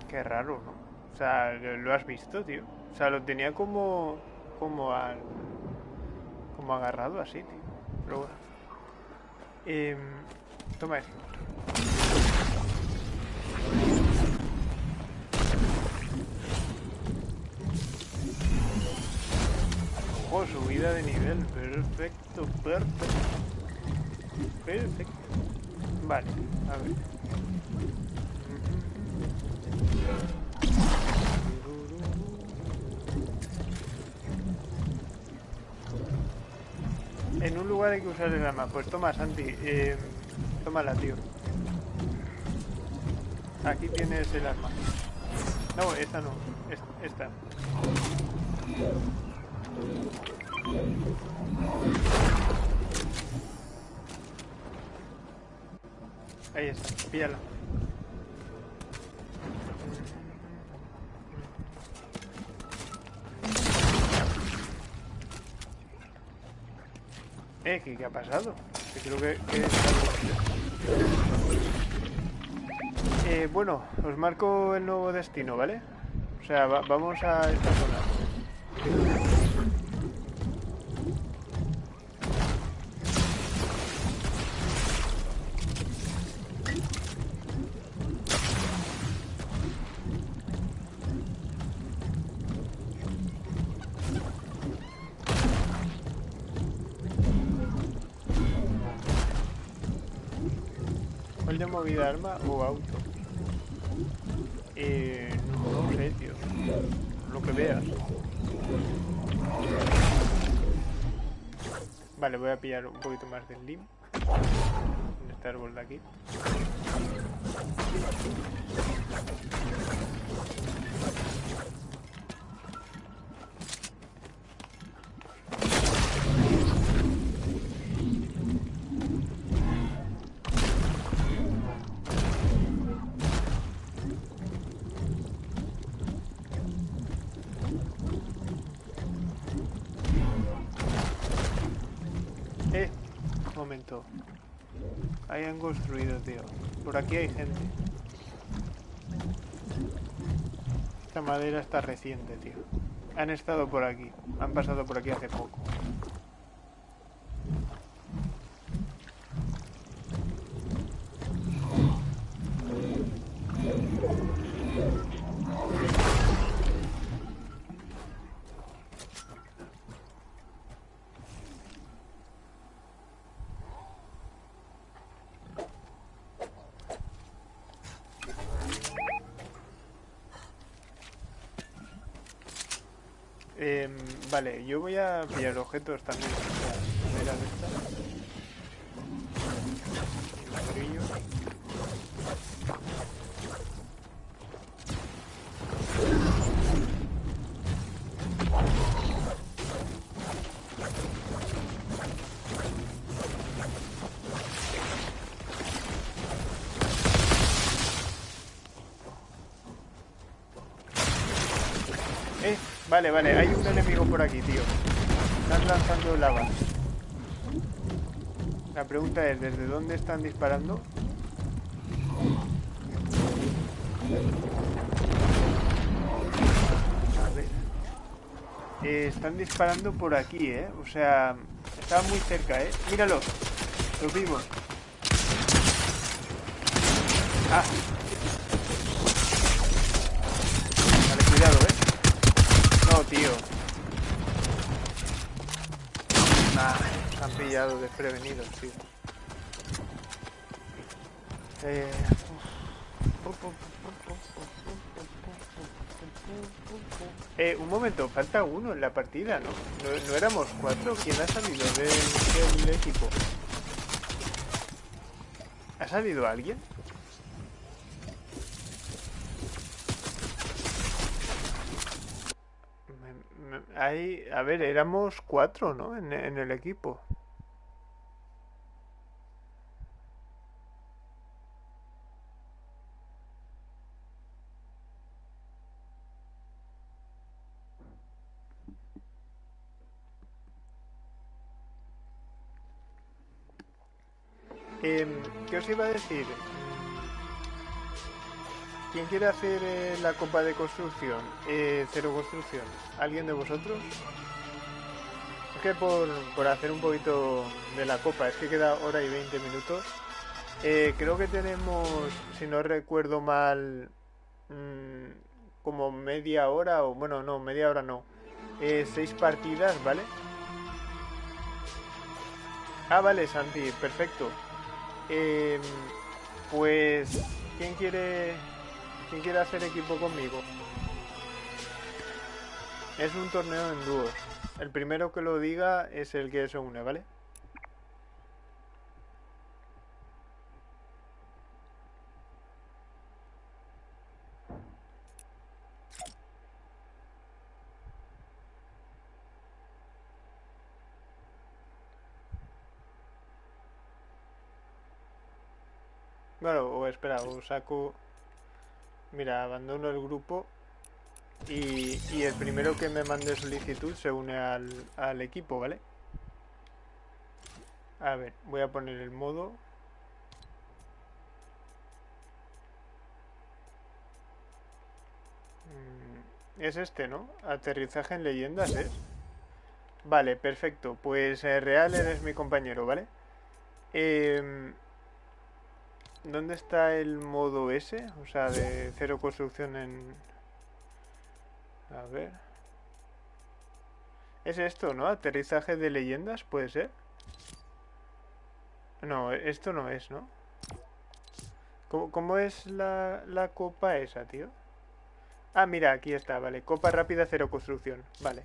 Qué raro, ¿no? O sea, lo has visto, tío. O sea, lo tenía como... Como al... Como agarrado así, tío. Pero. Eh, toma esto. Oh, subida de nivel. Perfecto, perfecto. Perfecto. Vale, a ver. En un lugar hay que usar el arma. Pues toma, Santi. Eh, tómala, tío. Aquí tienes el arma. No, esta no. Esta. Ahí está, píllala. Eh, ¿qué, qué ha pasado? Que creo que... que... Eh, bueno, os marco el nuevo destino, ¿vale? O sea, va, vamos a esta zona. Arma o auto? Eh, no, sé, tío. Lo que veas. Vale, voy a pillar un poquito más del lim. En este árbol de aquí. Ahí han construido, tío. Por aquí hay gente. Esta madera está reciente, tío. Han estado por aquí. Han pasado por aquí hace poco. Vale, yo voy a pillar objetos también. Vale, vale, hay un enemigo por aquí, tío. Están lanzando lava. La pregunta es, ¿desde dónde están disparando? A ver. Eh, están disparando por aquí, ¿eh? O sea, están muy cerca, ¿eh? Míralo. Los vimos. Ah. Vale, cuidado, ¿eh? No, tío. Nah, se han pillado desprevenidos, tío. Eh... Eh, un momento, falta uno en la partida, ¿no? ¿No, éramos cuatro? ¿Quién ha salido del, equipo? ¿Ha salido alguien? Hay, a ver, éramos cuatro, ¿no? En el equipo. Eh, ¿Qué os iba a decir? ¿Quién quiere hacer eh, la copa de construcción? Eh, cero construcción. ¿Alguien de vosotros? Es que por, por, hacer un poquito de la copa, es que queda hora y 20 minutos. Eh, creo que tenemos, si no recuerdo mal, mmm, como media hora, o bueno, no, media hora no. Eh, seis partidas, ¿vale? Ah, vale, Santi, perfecto. Eh, pues, ¿quién quiere ¿Quién quiere hacer equipo conmigo? Es un torneo en dúos. El primero que lo diga es el que se une, ¿vale? O espera, o saco... Mira, abandono el grupo y, el primero que me mande solicitud se une al, al equipo, ¿vale? A ver, voy a poner el modo. Mm, es este, ¿no? Aterrizaje en leyendas es. Vale, perfecto. Pues eh, Real eres mi compañero, ¿vale? Eh, ¿Dónde está el modo S? O sea, de cero construcción en... A ver... Es esto, ¿no? Aterrizaje de leyendas, ¿puede ser? No, esto no es, ¿no? ¿Cómo, es la, la copa esa, tío? Ah, mira, aquí está, vale. Copa rápida, cero construcción. Vale.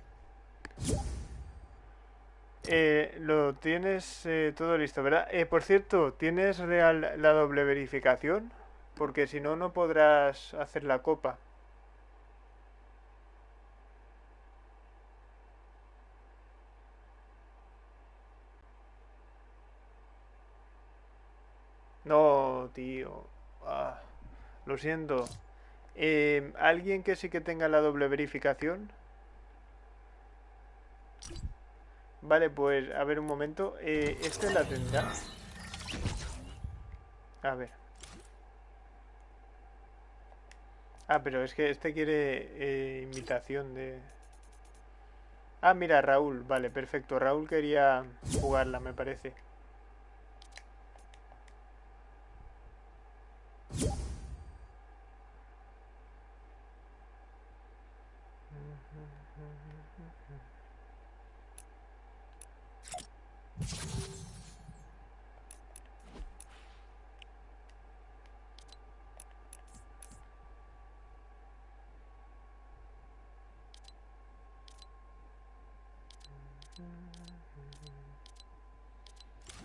Eh, lo tienes eh, todo listo, ¿verdad? Eh, por cierto, ¿tienes real la doble verificación? Porque si no, no podrás hacer la copa. No, tío. Ah, lo siento. Eh, ¿Alguien que sí que tenga la doble verificación? Vale, pues a ver un momento. Eh, ¿Este la tendrá? A ver. Ah, pero es que este quiere eh, invitación de... Ah, mira, Raúl. Vale, perfecto. Raúl quería jugarla, me parece.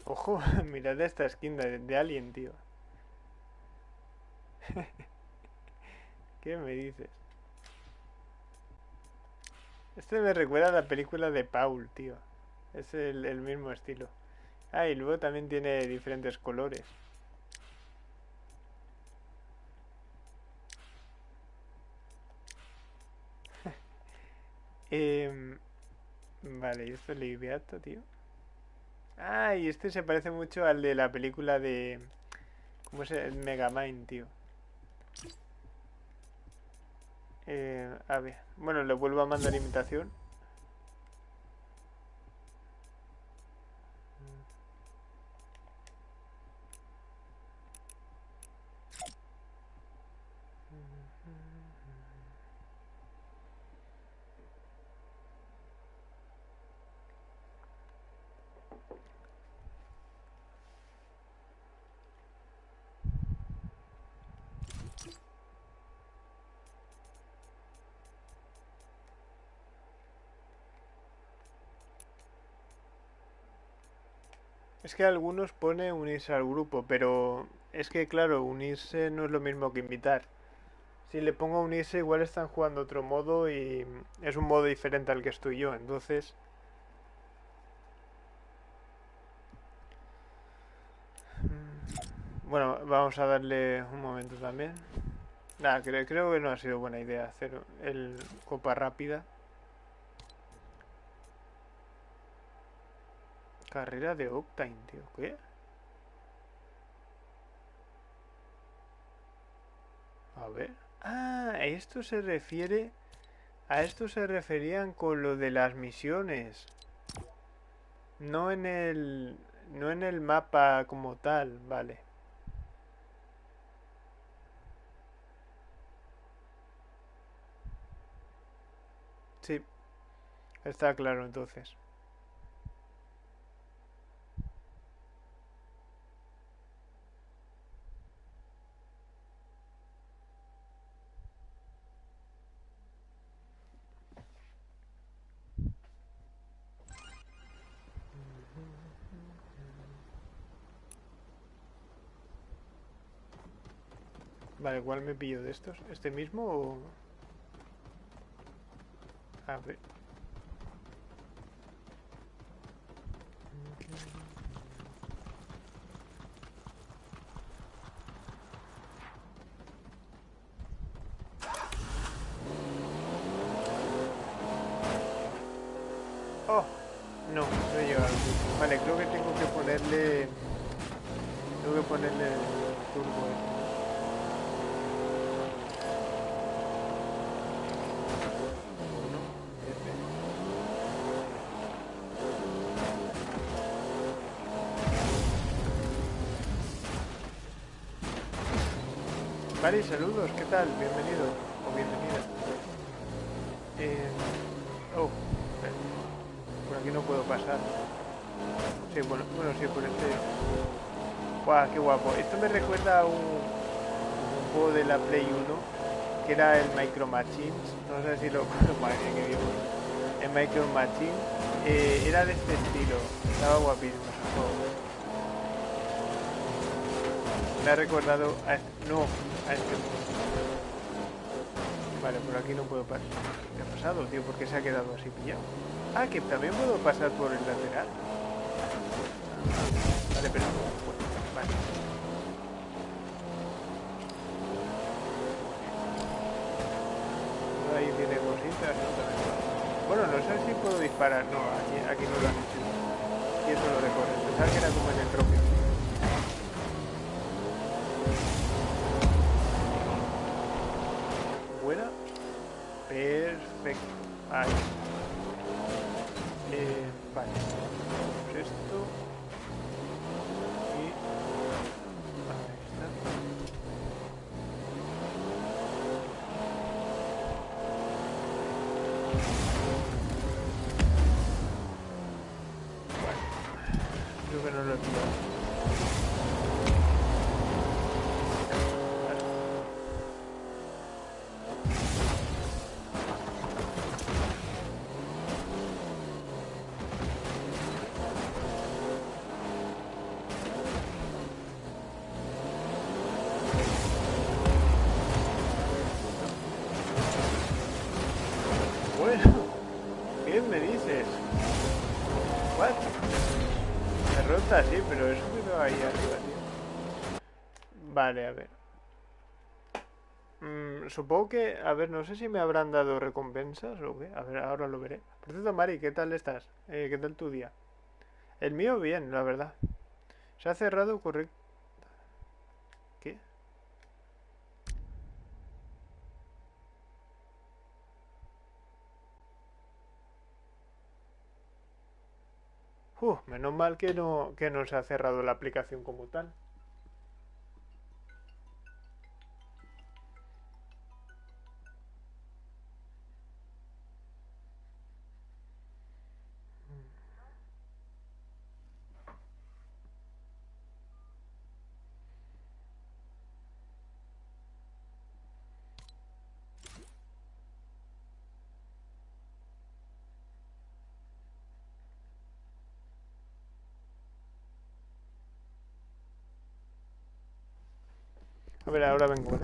Ojo, mirad esta skin de, de Alien, tío. ¿Qué me dices? Este me recuerda a la película de Paul, tío. Es el, mismo estilo. Ah, y luego también tiene diferentes colores. Em, vale, y esto es Liviato, tío. Ah, este se parece mucho al de la película de... ¿Cómo se llama? Megamind, tío. Eh, a ver. Bueno, le vuelvo a mandar invitación. Es que algunos pone unirse al grupo, pero es que claro, unirse no es lo mismo que invitar. Si le pongo unirse, igual están jugando otro modo y es un modo diferente al que estoy yo, entonces... Mm, bueno, vamos a darle un momento también. Nada, creo, creo que no ha sido buena idea hacer el copa rápida. Carrera de Octane, tío. ¿Qué? A ver. Ah, esto se refiere... A esto se referían con lo de las misiones. No en el... No en el mapa como tal, vale. Sí. Está claro entonces. ¿Cuál me pillo de estos? ¿Este mismo o...? A ver... Oh, no, no he llegado. Vale, creo que tengo que ponerle... Tengo que ponerle el turbo este. Uno, este. Vale, saludos, ¿qué tal? Bienvenido o bienvenida. Eh... Oh, por aquí no puedo pasar. Sí, bueno, bueno, sí, por este... ¡Guau, qué guapo! Esto me recuerda a un, juego de la Play 1 que era el Micro Machines. No sé si lo... Qué viejo. El Micro Machine eh, era de este estilo. Estaba guapísimo. Me ha recordado a este... No, a este... Vale, por aquí no puedo pasar. ¿Qué ha pasado, tío? ¿Por qué se ha quedado así pillado? Ah, que también puedo pasar por el lateral. Vale, pero no puedo. Vale. Ahí tiene cositas. Bueno, no sé si puedo disparar. No, aquí, aquí no lo han hecho. Y eso lo recorre. Pensaba que era como en el propio. Bueno, ¿qué me dices? What? Derrota, sí, pero eso me va ahí arriba, tío. Vale, a ver. Mm, supongo que, a ver, no sé si me habrán dado recompensas o qué. A ver, ahora lo veré. Por cierto, Mari, ¿qué tal estás? Eh, ¿Qué tal tu día? El mío bien, la verdad. Se ha cerrado correcto. Uh, menos mal que no, que no se ha cerrado la aplicación como tal. Ahora vengo.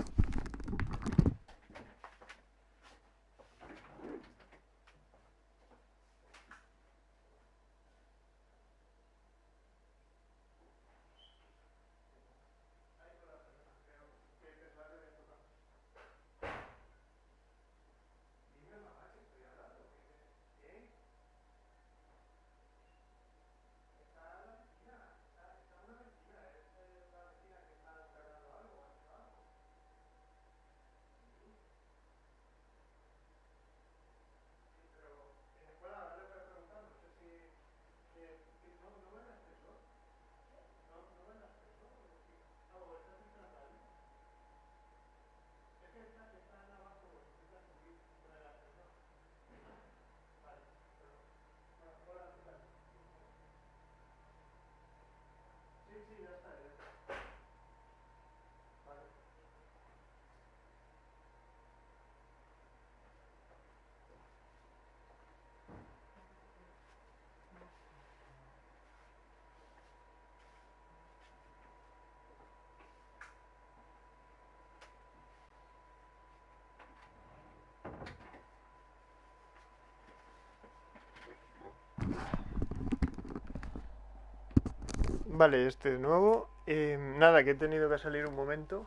Vale, este de nuevo. Eh, nada, que he tenido que salir un momento.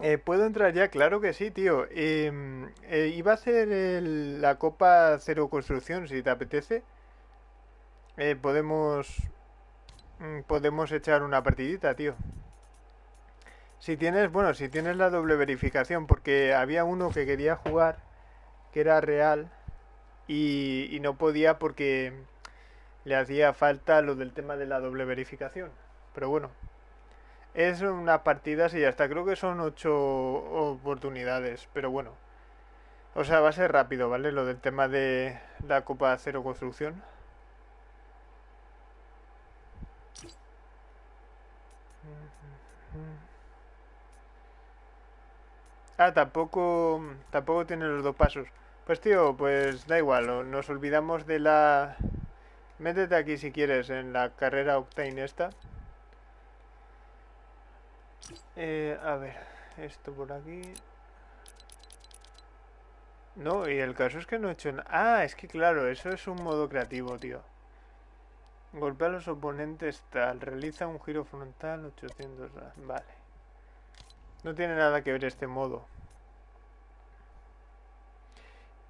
Eh, ¿Puedo entrar ya? Claro que sí, tío. Em, eh, iba a hacer la Copa Cero Construcción, si te apetece. podemos... Mm, podemos echar una partidita, tío. Si tienes, bueno, si tienes la doble verificación, porque había uno que quería jugar, que era real, y, no podía porque le hacía falta lo del tema de la doble verificación. Pero bueno, es una partida y ya está. Creo que son ocho oportunidades, pero bueno. O sea, va a ser rápido, ¿vale? Lo del tema de la Copa Cero Construcción. Ah, tampoco, tampoco tiene los dos pasos. Pues tío, pues da igual, nos olvidamos de la... Métete aquí si quieres en la carrera Octane esta. Eh, a ver, esto por aquí. No, y el caso es que no he hecho nada. Ah, es que claro, eso es un modo creativo, tío. Golpea a los oponentes tal. Realiza un giro frontal 800. Vale. No tiene nada que ver este modo.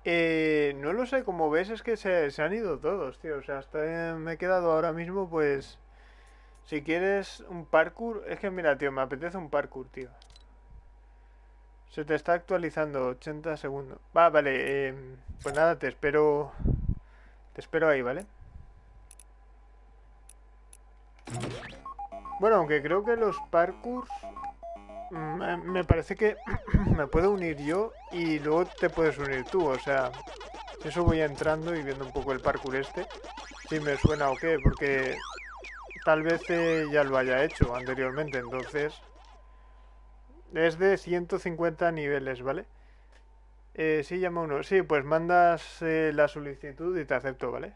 Eh, no lo sé, como ves es que se, han ido todos, tío. O sea, hasta me he quedado ahora mismo, pues... Si quieres un parkour... Es que mira, tío, me apetece un parkour, tío. Se te está actualizando 80 segundos. Va, vale. Em, pues nada, te espero... Te espero ahí, ¿vale? Bueno, aunque creo que los parkours me parece que me puedo unir yo y luego te puedes unir tú, o sea, eso voy entrando y viendo un poco el parkour este, si me suena o qué, porque tal vez eh, ya lo haya hecho anteriormente, entonces es de 150 niveles, ¿vale? Eh, sí, llama uno. Sí, pues mandas eh, la solicitud y te acepto, ¿vale?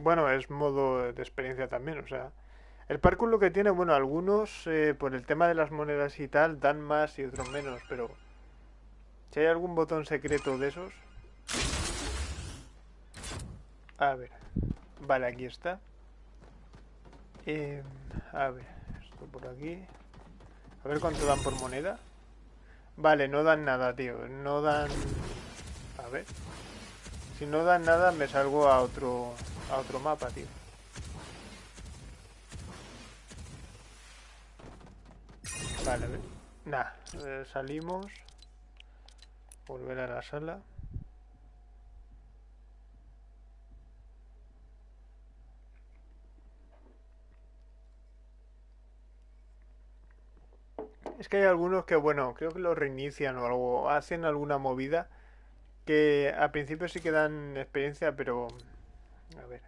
Bueno, es modo de experiencia también, o sea... El parkour lo que tiene, bueno, algunos eh, por el tema de las monedas y tal dan más y otros menos, pero si hay algún botón secreto de esos... A ver. Vale, aquí está. Eh, a ver, esto por aquí. A ver cuánto dan por moneda. Vale, no dan nada, tío. No dan... A ver. Si no dan nada, me salgo a otro, a otro mapa, tío. Vale, a ver. Nah, eh, salimos. Volver a la sala. Es que hay algunos que, bueno, creo que lo reinician o algo, hacen alguna movida que al principio sí que dan experiencia, pero... A ver.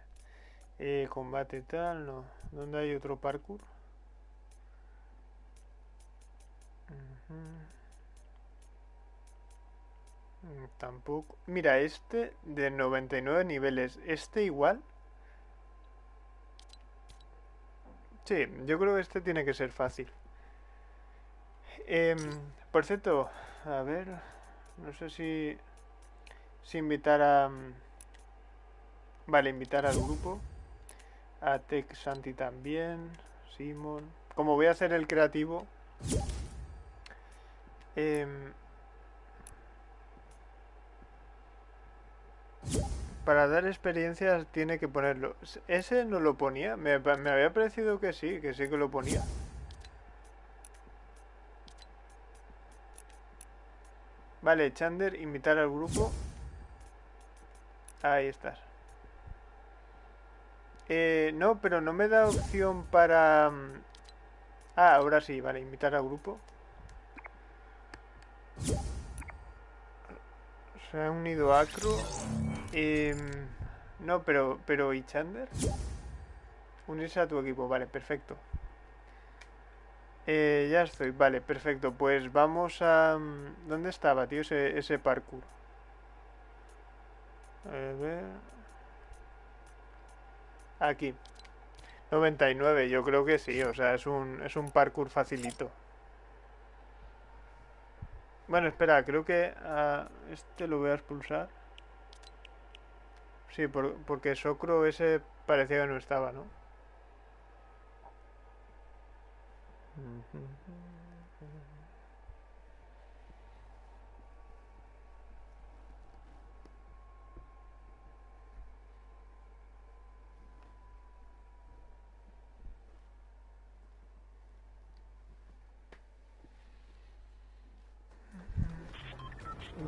Eh, combate tal, no. ¿Dónde hay otro parkour? Tampoco. Mira, este de 99 niveles. Este igual. Sí, yo creo que este tiene que ser fácil. Em, por cierto, a ver, no sé si, si invitar a... Mm, vale, invitar al grupo. A Tech Santi también. Simon. Como voy a hacer el creativo. Em, para dar experiencias tiene que ponerlo. ¿Ese no lo ponía? Me, había parecido que sí, que sí que lo ponía. Vale, Chander, invitar al grupo. Ahí estás. Eh, no, pero no me da opción para... Mm, ah, ahora sí, vale, invitar al grupo. Se ha unido Acro. Eh, no, pero, pero ¿y Chander? Unirse a tu equipo, vale, perfecto. Eh, ya estoy, vale, perfecto. Pues vamos a... Mm, ¿Dónde estaba, tío, ese, ese parkour? A ver... Aquí. 99, yo creo que sí, o sea, es un, es un parkour facilito. Bueno, espera, creo que este lo voy a expulsar. Sí, porque Socro ese parecía que no estaba, ¿no?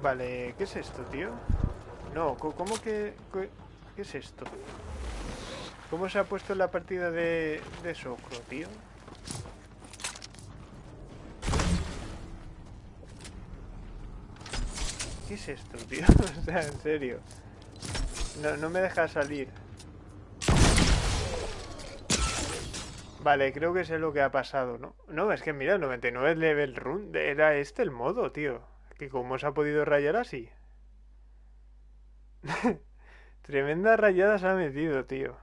Vale, ¿qué es esto, tío? No, ¿cómo que...? ¿Qué es esto? ¿Cómo se ha puesto la partida de, de Socro, tío? ¿Qué es esto, tío? o sea, en serio. No, no me deja salir. Vale, creo que sé lo que ha pasado, ¿no? No, es que mira, 99 level run. Era este el modo, tío. Que cómo se ha podido rayar así. Tremenda rayada se ha metido, tío.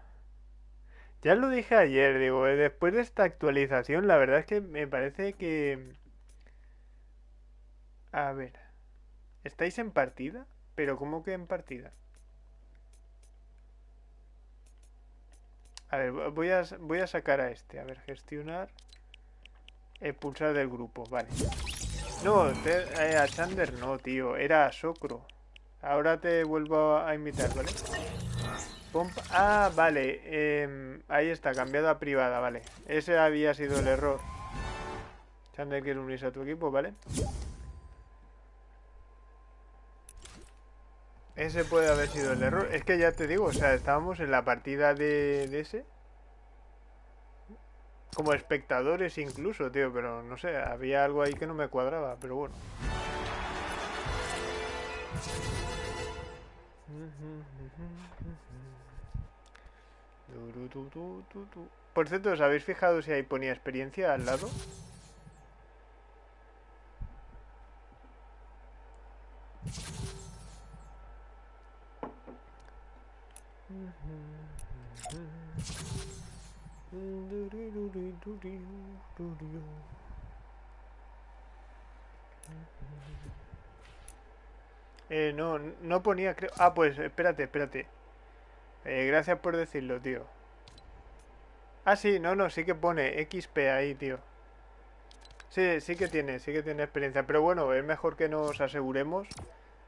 Ya lo dije ayer, digo, eh, después de esta actualización, la verdad es que me parece que... A ver. ¿Estáis en partida? ¿Pero cómo que en partida? A ver, voy a, voy a sacar a este. A ver, gestionar. Expulsar del grupo, vale. No, eh, a Chander no, tío. Era a Socro. Ahora te vuelvo a invitar, ¿vale? Ah, vale. Em, ahí está, cambiado a privada, vale. Ese había sido el error. Chander quiere unirse a tu equipo, ¿vale? Ese puede haber sido el error. Es que ya te digo, o sea, estábamos en la partida de ese. Como espectadores incluso, tío, pero no sé, había algo ahí que no me cuadraba, pero bueno. Por cierto, ¿os habéis fijado si ahí ponía experiencia al lado? Eh, no, no ponía, creo... Ah, pues espérate, espérate. Eh, gracias por decirlo, tío. Ah, sí, no, no, sí que pone XP ahí, tío. Sí, sí que tiene, sí que tiene experiencia. Pero bueno, es mejor que nos aseguremos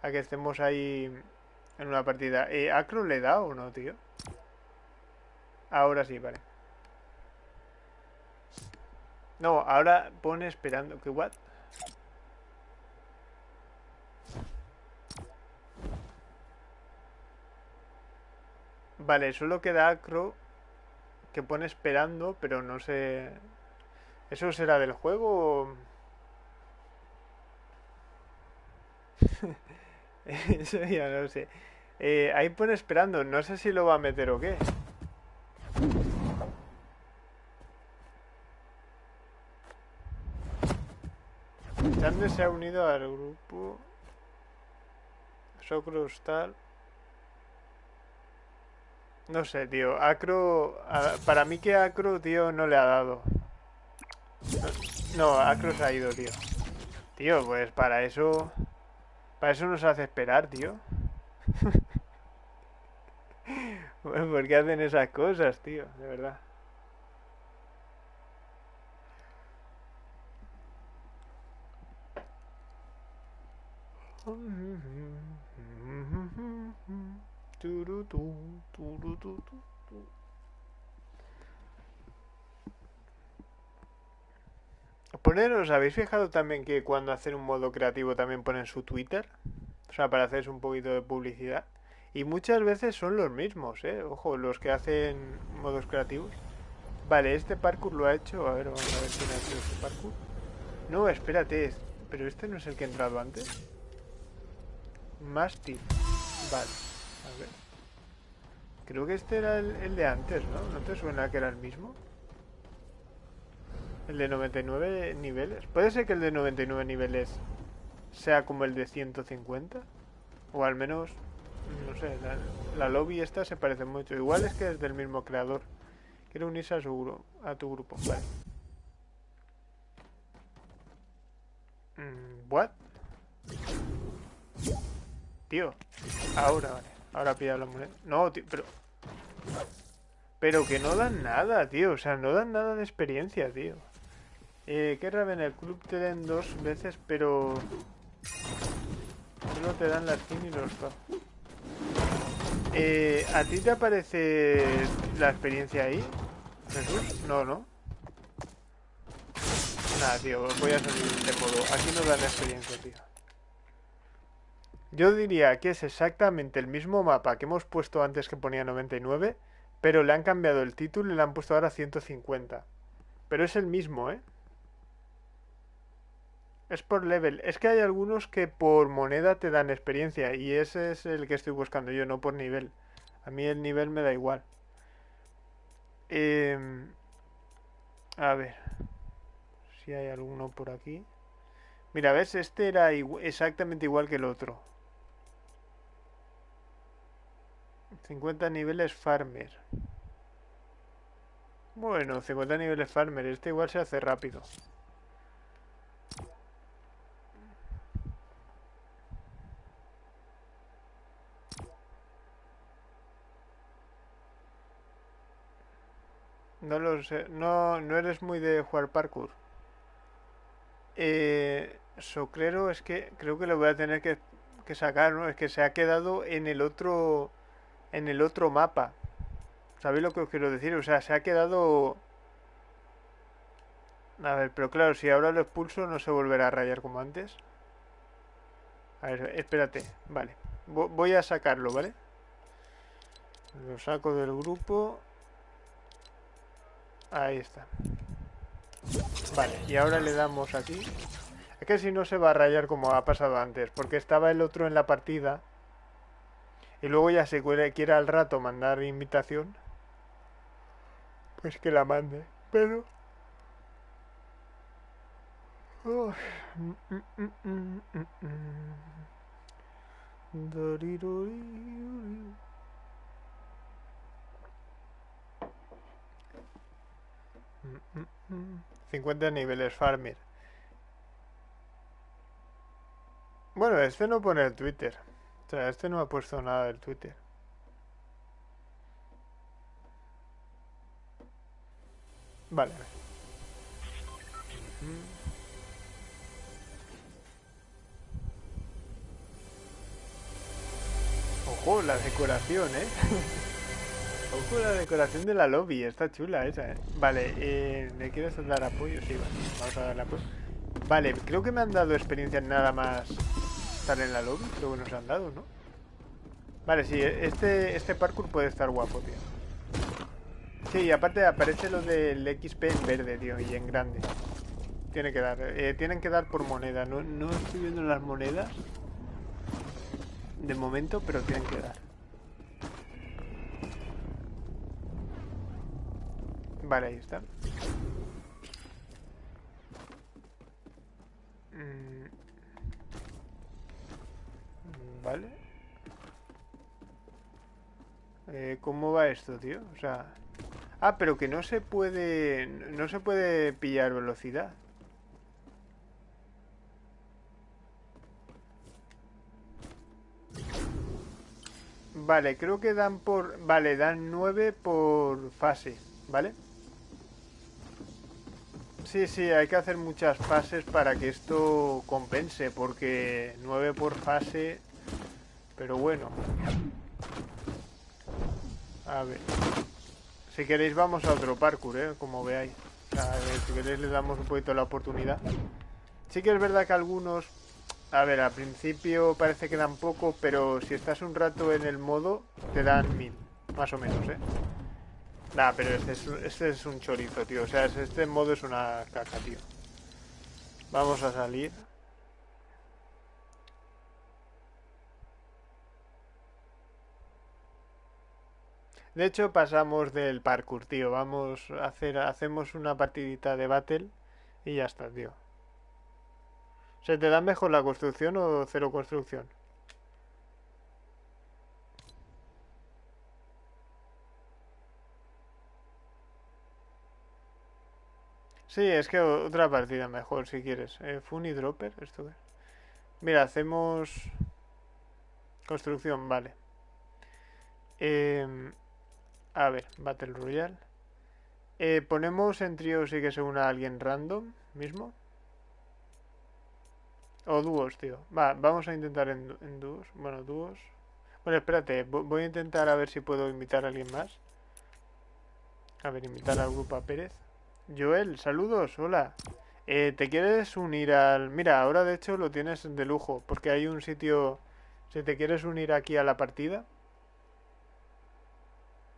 a que estemos ahí en una partida. Eh, ¿Acro le da o no, tío? Ahora sí, vale. No, ahora pone esperando. ¿Qué what? Vale, solo queda Acro que pone esperando, pero no sé... ¿Eso será del juego o...? Eso ya no sé. Eh, ahí pone esperando, no sé si lo va a meter o qué. Chande se ha unido al grupo. Socros tal. No sé, tío. Acro. Para mí que Acro, tío, no le ha dado. No, Acro se ha ido, tío. Tío, pues para eso... Para eso nos hace esperar, tío. bueno, ¿por qué hacen esas cosas, tío? De verdad. Poner, ¿os habéis fijado también que cuando hacen un modo creativo también ponen su Twitter? O sea, para hacerse un poquito de publicidad. Y muchas veces son los mismos, ¿eh? Ojo, los que hacen modos creativos. Vale, este parkour lo ha hecho. A ver, vamos a ver quién ha hecho este parkour. No, espérate. Pero este no es el que ha entrado antes. Mástil. Vale, a ver. Creo que este era el, el de antes, ¿no? ¿No te suena que era el mismo? El de 99 niveles. ¿Puede ser que el de 99 niveles sea como el de 150? O al menos, no sé, la, lobby esta se parece mucho. Igual es que es del mismo creador. Quiero unirse a, su, a tu grupo. Vale. Mm, ¿What? Tío, ahora, vale. Ahora pilla la moneda. No, tío, pero... Pero que no dan nada, tío. O sea, no dan nada de experiencia, tío. Eh, que en el club te den dos veces, pero... Solo te dan la skin y los dos. Eh, ¿A ti te aparece la experiencia ahí? ¿Jesús? No, ¿no? Nada, tío, voy a salir de modo. Aquí no dan experiencia, tío. Yo diría que es exactamente el mismo mapa que hemos puesto antes que ponía 99, pero le han cambiado el título y le han puesto ahora 150. Pero es el mismo, ¿eh? Es por level. Es que hay algunos que por moneda te dan experiencia y ese es el que estoy buscando yo, no por nivel. A mí el nivel me da igual. Em, a ver. Si hay alguno por aquí. Mira, ¿ves? Este era exactamente igual que el otro. 50 niveles farmer. Bueno, 50 niveles farmer. Este igual se hace rápido. No lo sé. No, no eres muy de jugar parkour. Eh, Socrero es que creo que lo voy a tener que, que sacar, ¿no? Es que se ha quedado en el otro en el otro mapa. ¿Sabéis lo que os quiero decir? O sea, se ha quedado... A ver, pero claro, si ahora lo expulso no se volverá a rayar como antes. A ver, espérate. Vale. Voy a sacarlo, ¿vale? Lo saco del grupo. Ahí está. Vale, y ahora le damos aquí. Es que si no se va a rayar como ha pasado antes, porque estaba el otro en la partida. Y luego ya si quiere al rato mandar invitación, pues que la mande. Pero... 50 niveles farmer. Bueno, este no pone el Twitter. O sea, este no ha puesto nada del Twitter. Vale. Ojo, la decoración, ¿eh? Ojo, la decoración de la lobby, está chula esa, ¿eh? Vale, eh, ¿le quieres dar apoyo? Sí, vale, vamos a darle apoyo. Vale, creo que me han dado experiencias nada más estar en la lobby. Creo que nos han dado, ¿no? Vale, sí, este, este parkour puede estar guapo, tío. Sí, y aparte aparece lo del XP en verde, tío, y en grande. Tiene que dar. Eh, tienen que dar por moneda. No, no estoy viendo las monedas de momento, pero tienen que dar. Vale, ahí está. Mm. Vale. Eh, ¿Cómo va esto, tío? O sea... Ah, pero que no se puede... No se puede pillar velocidad. Vale, creo que dan por... Vale, dan 9 por fase, ¿vale? Sí, sí, hay que hacer muchas fases para que esto compense, porque 9 por fase... Pero bueno. A ver. Si queréis vamos a otro parkour, ¿eh? Como veáis. Ver, si queréis le damos un poquito la oportunidad. Sí que es verdad que algunos a ver, al principio parece que dan poco, pero si estás un rato en el modo, te dan mil, más o menos, ¿eh? Nah, pero este es, este es un chorizo, tío. O sea, este modo es una caca, tío. Vamos a salir. De hecho, pasamos del parkour, tío. Vamos a hacer, hacemos una partidita de battle y ya está, tío. ¿Se te da mejor la construcción o cero construcción? Sí, es que otra partida mejor si quieres. Eh, Funny Dropper, esto Mira, hacemos construcción, vale. Em, a ver, Battle Royale. Eh, ponemos en trío si que se una alguien random mismo. O dúos, tío. Va, vamos a intentar en, en dúos. Bueno, dúos. Bueno, espérate. Voy a intentar a ver si puedo invitar a alguien más. A ver, invitar al grupo a Pérez. Joel, saludos, hola. Eh, ¿Te quieres unir al...? Mira, ahora de hecho lo tienes de lujo, porque hay un sitio... Si te quieres unir aquí a la partida...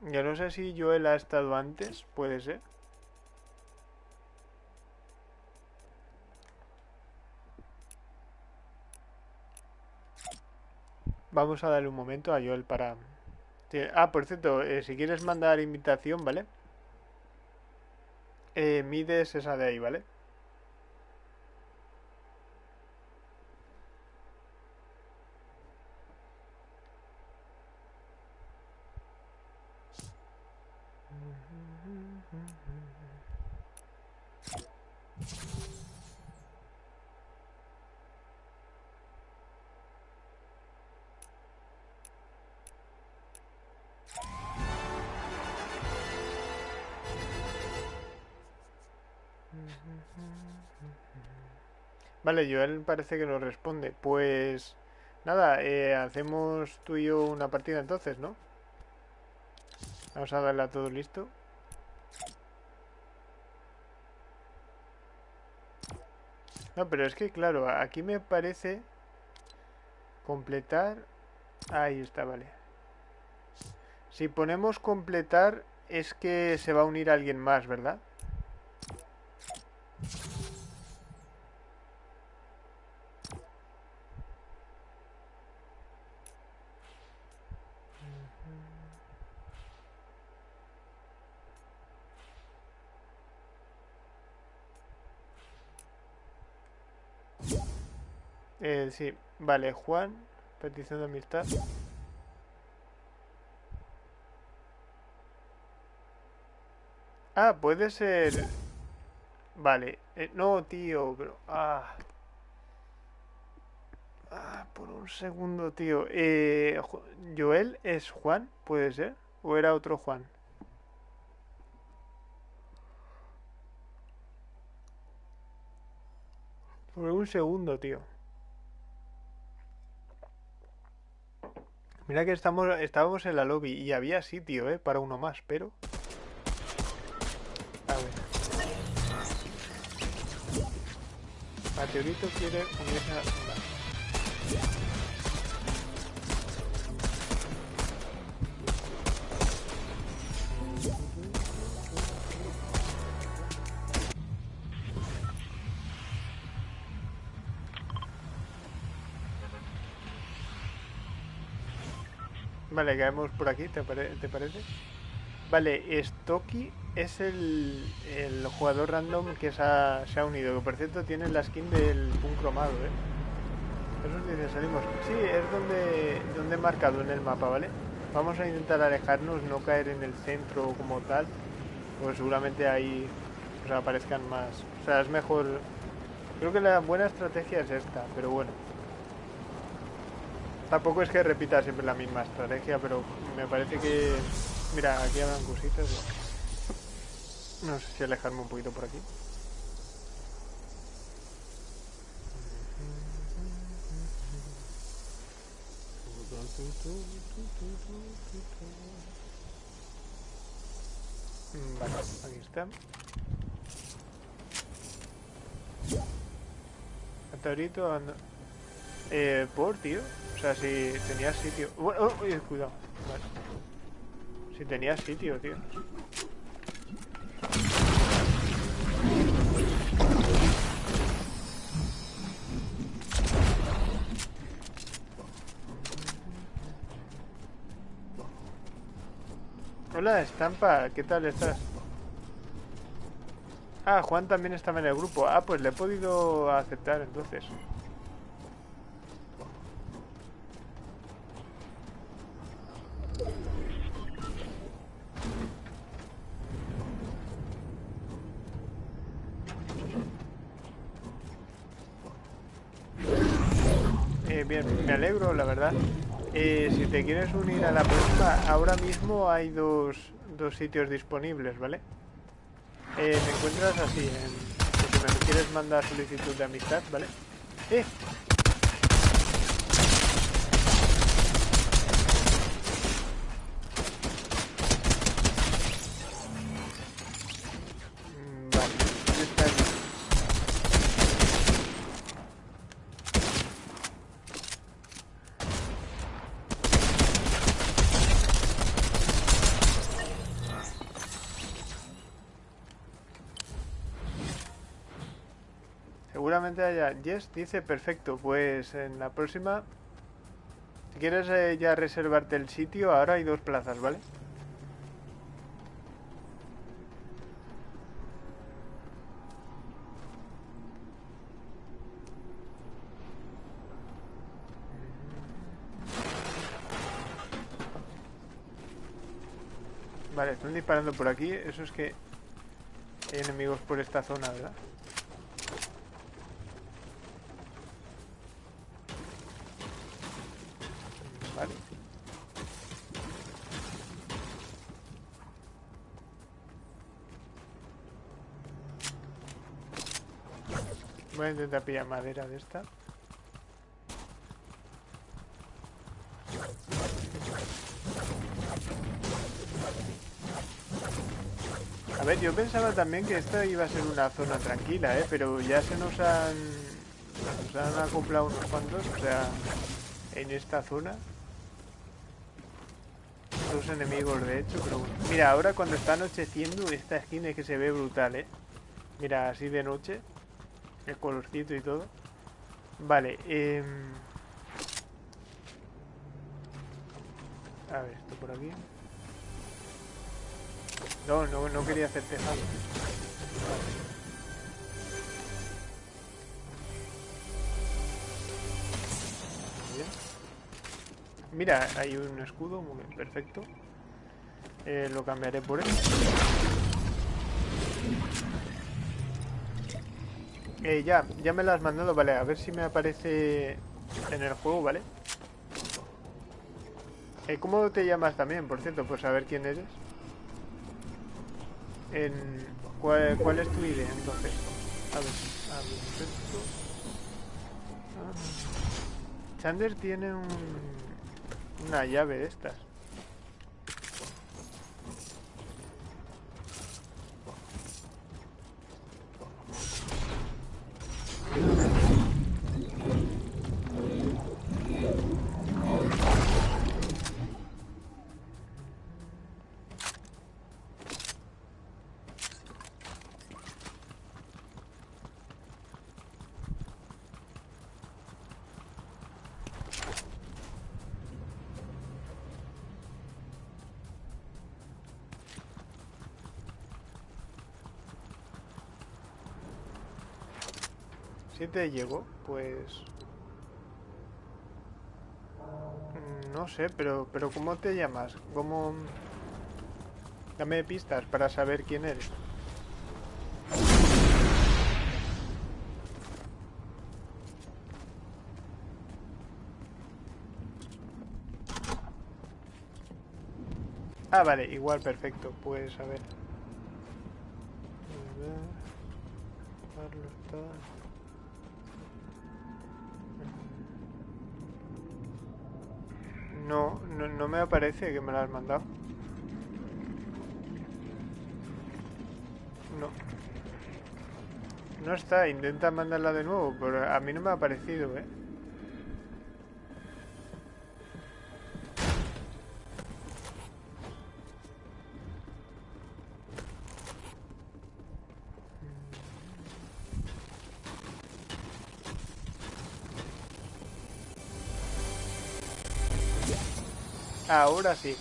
Ya no sé si Joel ha estado antes, puede ser. Vamos a darle un momento a Joel para... Ah, por cierto, eh, si quieres mandar invitación, ¿vale? Eh, mides esa de ahí, ¿vale? Vale, Joel parece que nos responde. Pues nada, eh, hacemos tú y yo una partida entonces, ¿no? Vamos a darle a todo listo. No, pero es que claro, aquí me parece completar... Ahí está, vale. Si ponemos completar es que se va a unir alguien más, ¿verdad? sí. Vale, Juan, petición de amistad. Ah, puede ser... Vale. Eh, no, tío, pero... Ah. ah. por un segundo, tío. Eh, Joel es Juan, puede ser. ¿O era otro Juan? Por un segundo, tío. Mira que estamos, estábamos en la lobby y había sitio, ¿eh? Para uno más, pero... A ver. Meteorito quiere unirse a... Vale, caemos por aquí, ¿te, ¿te parece? Vale, Stocky es el, el, jugador random que se ha, se ha, unido, que por cierto tiene la skin del un cromado, ¿eh? Eso dice, salimos. Sí, es donde, donde he marcado en el mapa, ¿vale? Vamos a intentar alejarnos, no caer en el centro como tal, pues seguramente ahí aparezcan más. O sea, es mejor... Creo que la buena estrategia es esta, pero bueno. Tampoco es que repita siempre la misma estrategia, pero me parece que... Mira, aquí habrán cositas. No sé si alejarme un poquito por aquí. Vale, aquí está. Meteorito anda... Eh, por, tío. O sea, si tenías sitio... Bueno, oh, oh, cuidado. Vale. Si tenías sitio, tío. Hola, Estampa, ¿qué tal estás? Ah, Juan también estaba en el grupo. Ah, pues le he podido aceptar entonces. Eh, si te quieres unir a la próxima, ahora mismo hay dos, dos sitios disponibles, ¿vale? Eh, te encuentras así, en, si me quieres mandar solicitud de amistad, ¿vale? ¡Eh! Haya. Yes dice perfecto. Pues en la próxima. Si quieres eh, ya reservarte el sitio, ahora hay dos plazas, ¿vale? Vale, están disparando por aquí. Eso es que hay enemigos por esta zona, ¿verdad? A intentar pillar madera de esta. A ver, yo pensaba también que esta iba a ser una zona tranquila, ¿eh? Pero ya se nos han... Nos han acoplado unos cuantos, o sea... En esta zona. Dos enemigos, de hecho, pero. Mira, ahora cuando está anocheciendo, esta esquina es que se ve brutal, ¿eh? Mira, así de noche el colorcito y todo. Vale, eh... A ver, esto por aquí. No, no, no quería hacer tejado. Mira, hay un escudo, muy bien, perfecto. Eh, lo cambiaré por él. Eh, ya, ya me la has mandado, vale, a ver si me aparece en el juego, ¿vale? Eh, ¿Cómo te llamas también, por cierto? Pues a ver quién eres. En, ¿cuál, es tu ID entonces? A ver, a ver, esto. Chander tiene un, una llave de estas. Si te llegó, pues... Mm, no sé, pero, pero ¿cómo te llamas? ¿Cómo...? Dame pistas para saber quién eres. Ah, vale, igual, perfecto. Pues a ver. Que me la has mandado. No. No está, intenta mandarla de nuevo, pero a mí no me ha aparecido, ¿eh? Ahora sí.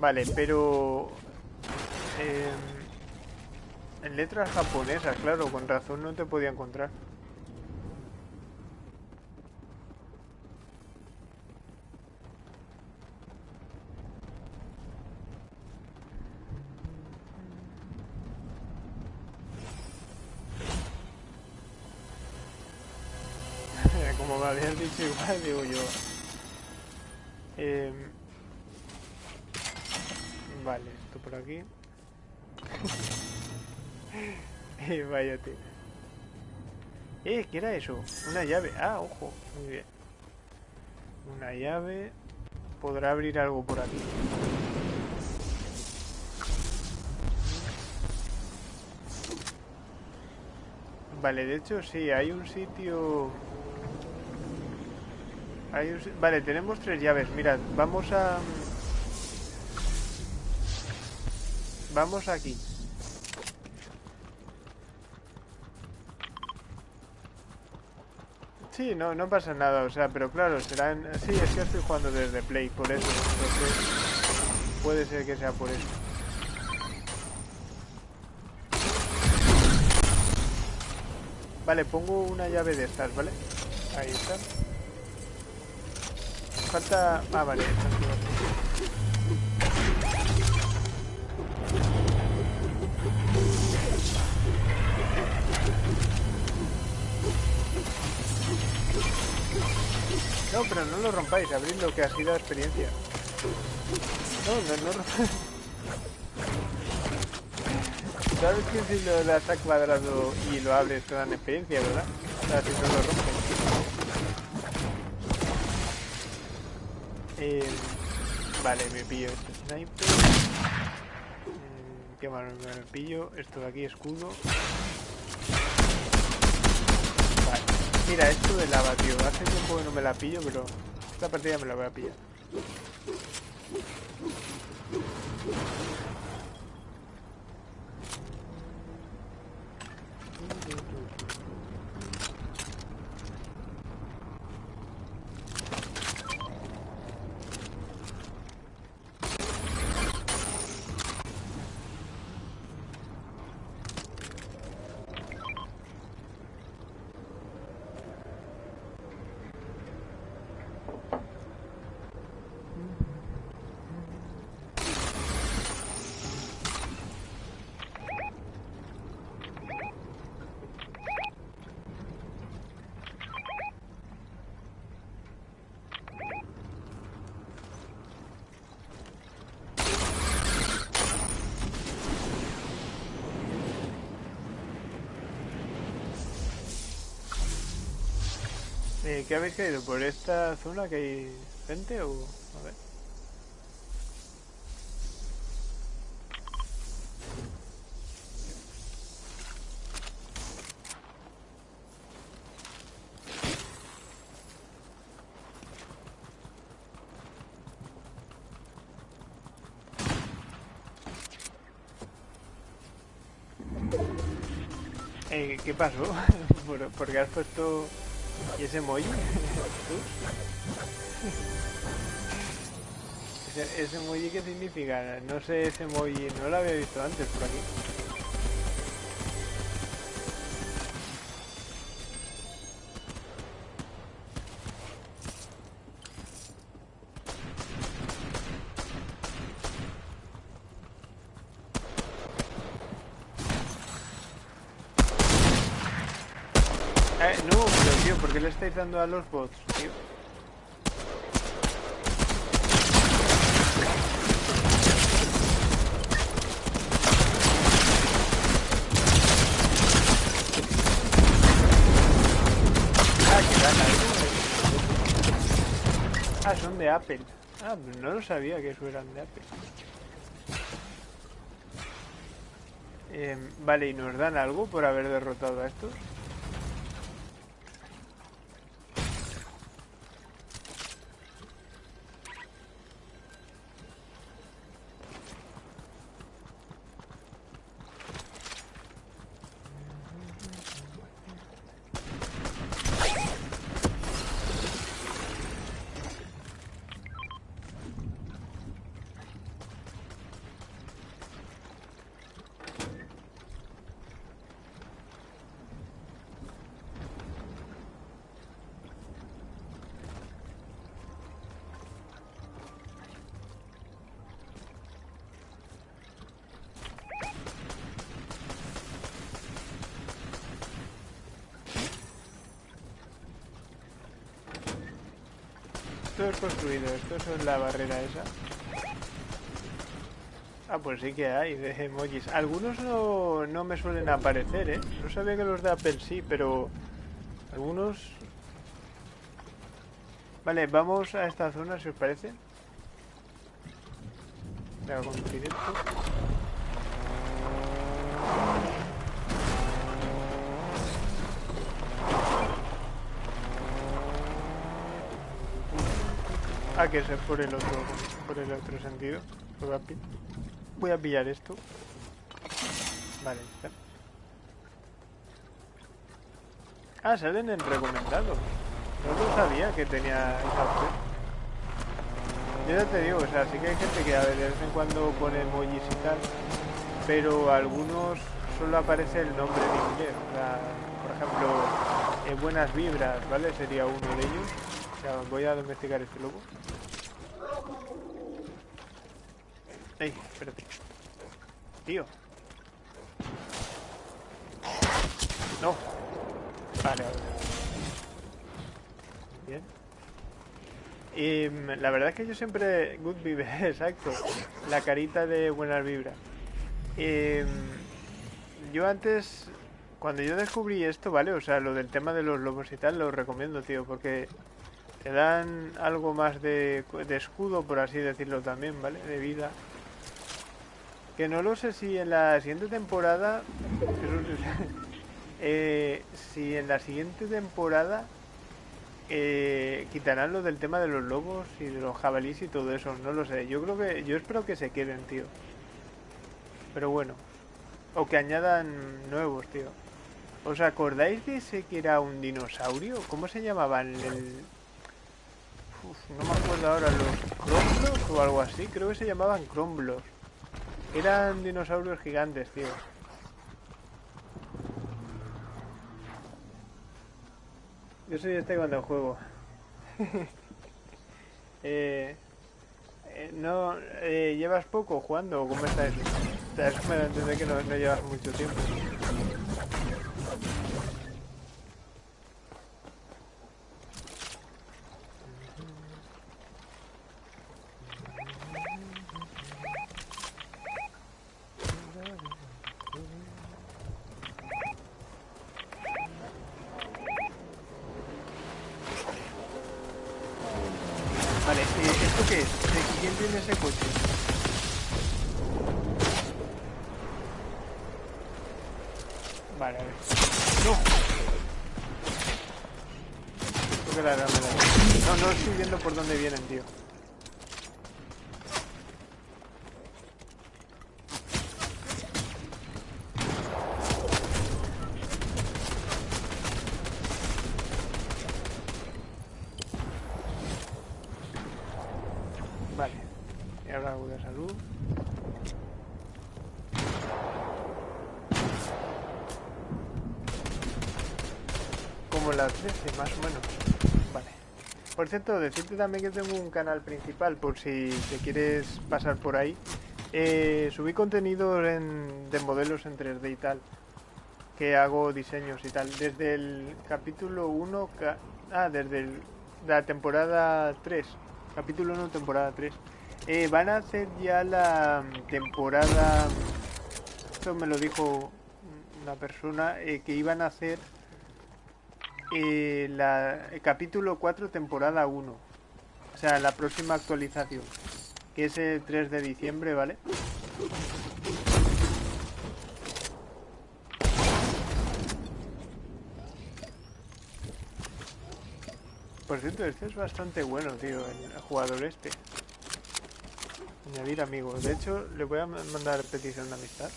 Vale, pero... Eh, en letras japonesas, claro, con razón no te podía encontrar. Como me habías dicho igual, digo yo. Tío. Eh, ¿qué era eso? Una llave. Ah, ojo. Muy bien. Una llave. Podrá abrir algo por aquí. Vale, de hecho sí, hay un sitio Vale, tenemos tres llaves. Mirad, vamos a... Vamos aquí. Sí, no, no pasa nada, o sea, pero claro, serán... Sí, es que estoy jugando desde Play, por eso. puede ser que sea por eso. Vale, pongo una llave de estas, ¿vale? Ahí está falta... Ah, vale. No, pero no lo rompáis, abrid lo que ha sido experiencia. No, no, no rompáis. ¿Sabes que si lo das a cuadrado y lo abres te dan experiencia, verdad? O sea, si no lo rompes. Eh, vale, me pillo este sniper. Mm, qué malo, me pillo. Esto de aquí, escudo. Vale. Mira, esto de lava, tío. Hace tiempo que no me la pillo, pero esta partida me la voy a pillar. Eh, ¿Qué habéis caído? ¿Por esta zona que hay gente o...? A ver. Eh, ¿Qué pasó? ¿Por, porque has puesto... ¿Y ese emoji? ¿Ese, ¿Ese emoji qué significa? No sé ese emoji, no lo había visto antes por aquí. Estáis a los bots, tío? Ah, eh. Ah, son de Apple. Ah, pues no lo sabía que eso eran de Apple. Em, vale, ¿y nos dan algo por haber derrotado a estos? Construido, esto es la barrera esa. Ah, pues sí que hay de emojis. Algunos no, no me suelen aparecer, ¿eh? No sabía que los de Apple sí, pero... Algunos... Vale, vamos a esta zona, si os parece. Voy a conducir esto. Ah, que es por el otro, por el otro sentido. Voy a, voy a pillar esto. Vale, ya. Ah, salen en recomendados. No lo sabía que tenía esa. Yo ya te digo, o sea, sí que hay gente que a ver, de vez en cuando pone emojis y tal, pero algunos solo aparece el nombre en inglés. Sea, por ejemplo, eh, buenas vibras, ¿vale? Sería uno de ellos. O sea, voy a domesticar este lobo. Ey, espérate. Tío. No. Vale. Bien. Y mm, la verdad es que yo siempre... Good vibe, exacto. La carita de buenas vibras. Mm, yo antes... Cuando yo descubrí esto, ¿vale? O sea, lo del tema de los lobos y tal, lo recomiendo, tío, porque te dan algo más de, de escudo, por así decirlo también, ¿vale? De vida. Que no lo sé si en la siguiente temporada... eh, si en la siguiente temporada eh, quitarán lo del tema de los lobos y de los jabalíes y todo eso. No lo sé. Yo creo que... Yo espero que se queden, tío. Pero bueno. O que añadan nuevos, tío. ¿Os acordáis de ese que era un dinosaurio? ¿Cómo se llamaban? El... No me acuerdo ahora. ¿Los Cromblos o algo así? Creo que se llamaban Cromblos. Eran dinosaurios gigantes, tío. Yo soy este cuando juego. eh, eh, no, eh, ¿Llevas poco jugando o cómo está eso? O sea, eso me da a entender que no llevas mucho tiempo. Por cierto, decirte también que tengo un canal principal, por si te quieres pasar por ahí. Eh, subí contenido en- de modelos en 3D y tal. Que hago diseños y tal. Desde el capítulo 1... ca- ah, desde el- la temporada 3. Capítulo 1, temporada 3. Eh, van a hacer ya la temporada... Esto me lo dijo una persona, eh, que iban a hacer eh, la, el capítulo 4, temporada 1. O sea, la próxima actualización. Que es el 3 de diciembre, ¿vale? Por cierto, este es bastante bueno, tío, el jugador este. Añadir amigos. De hecho, le voy a ma- mandar petición de amistad.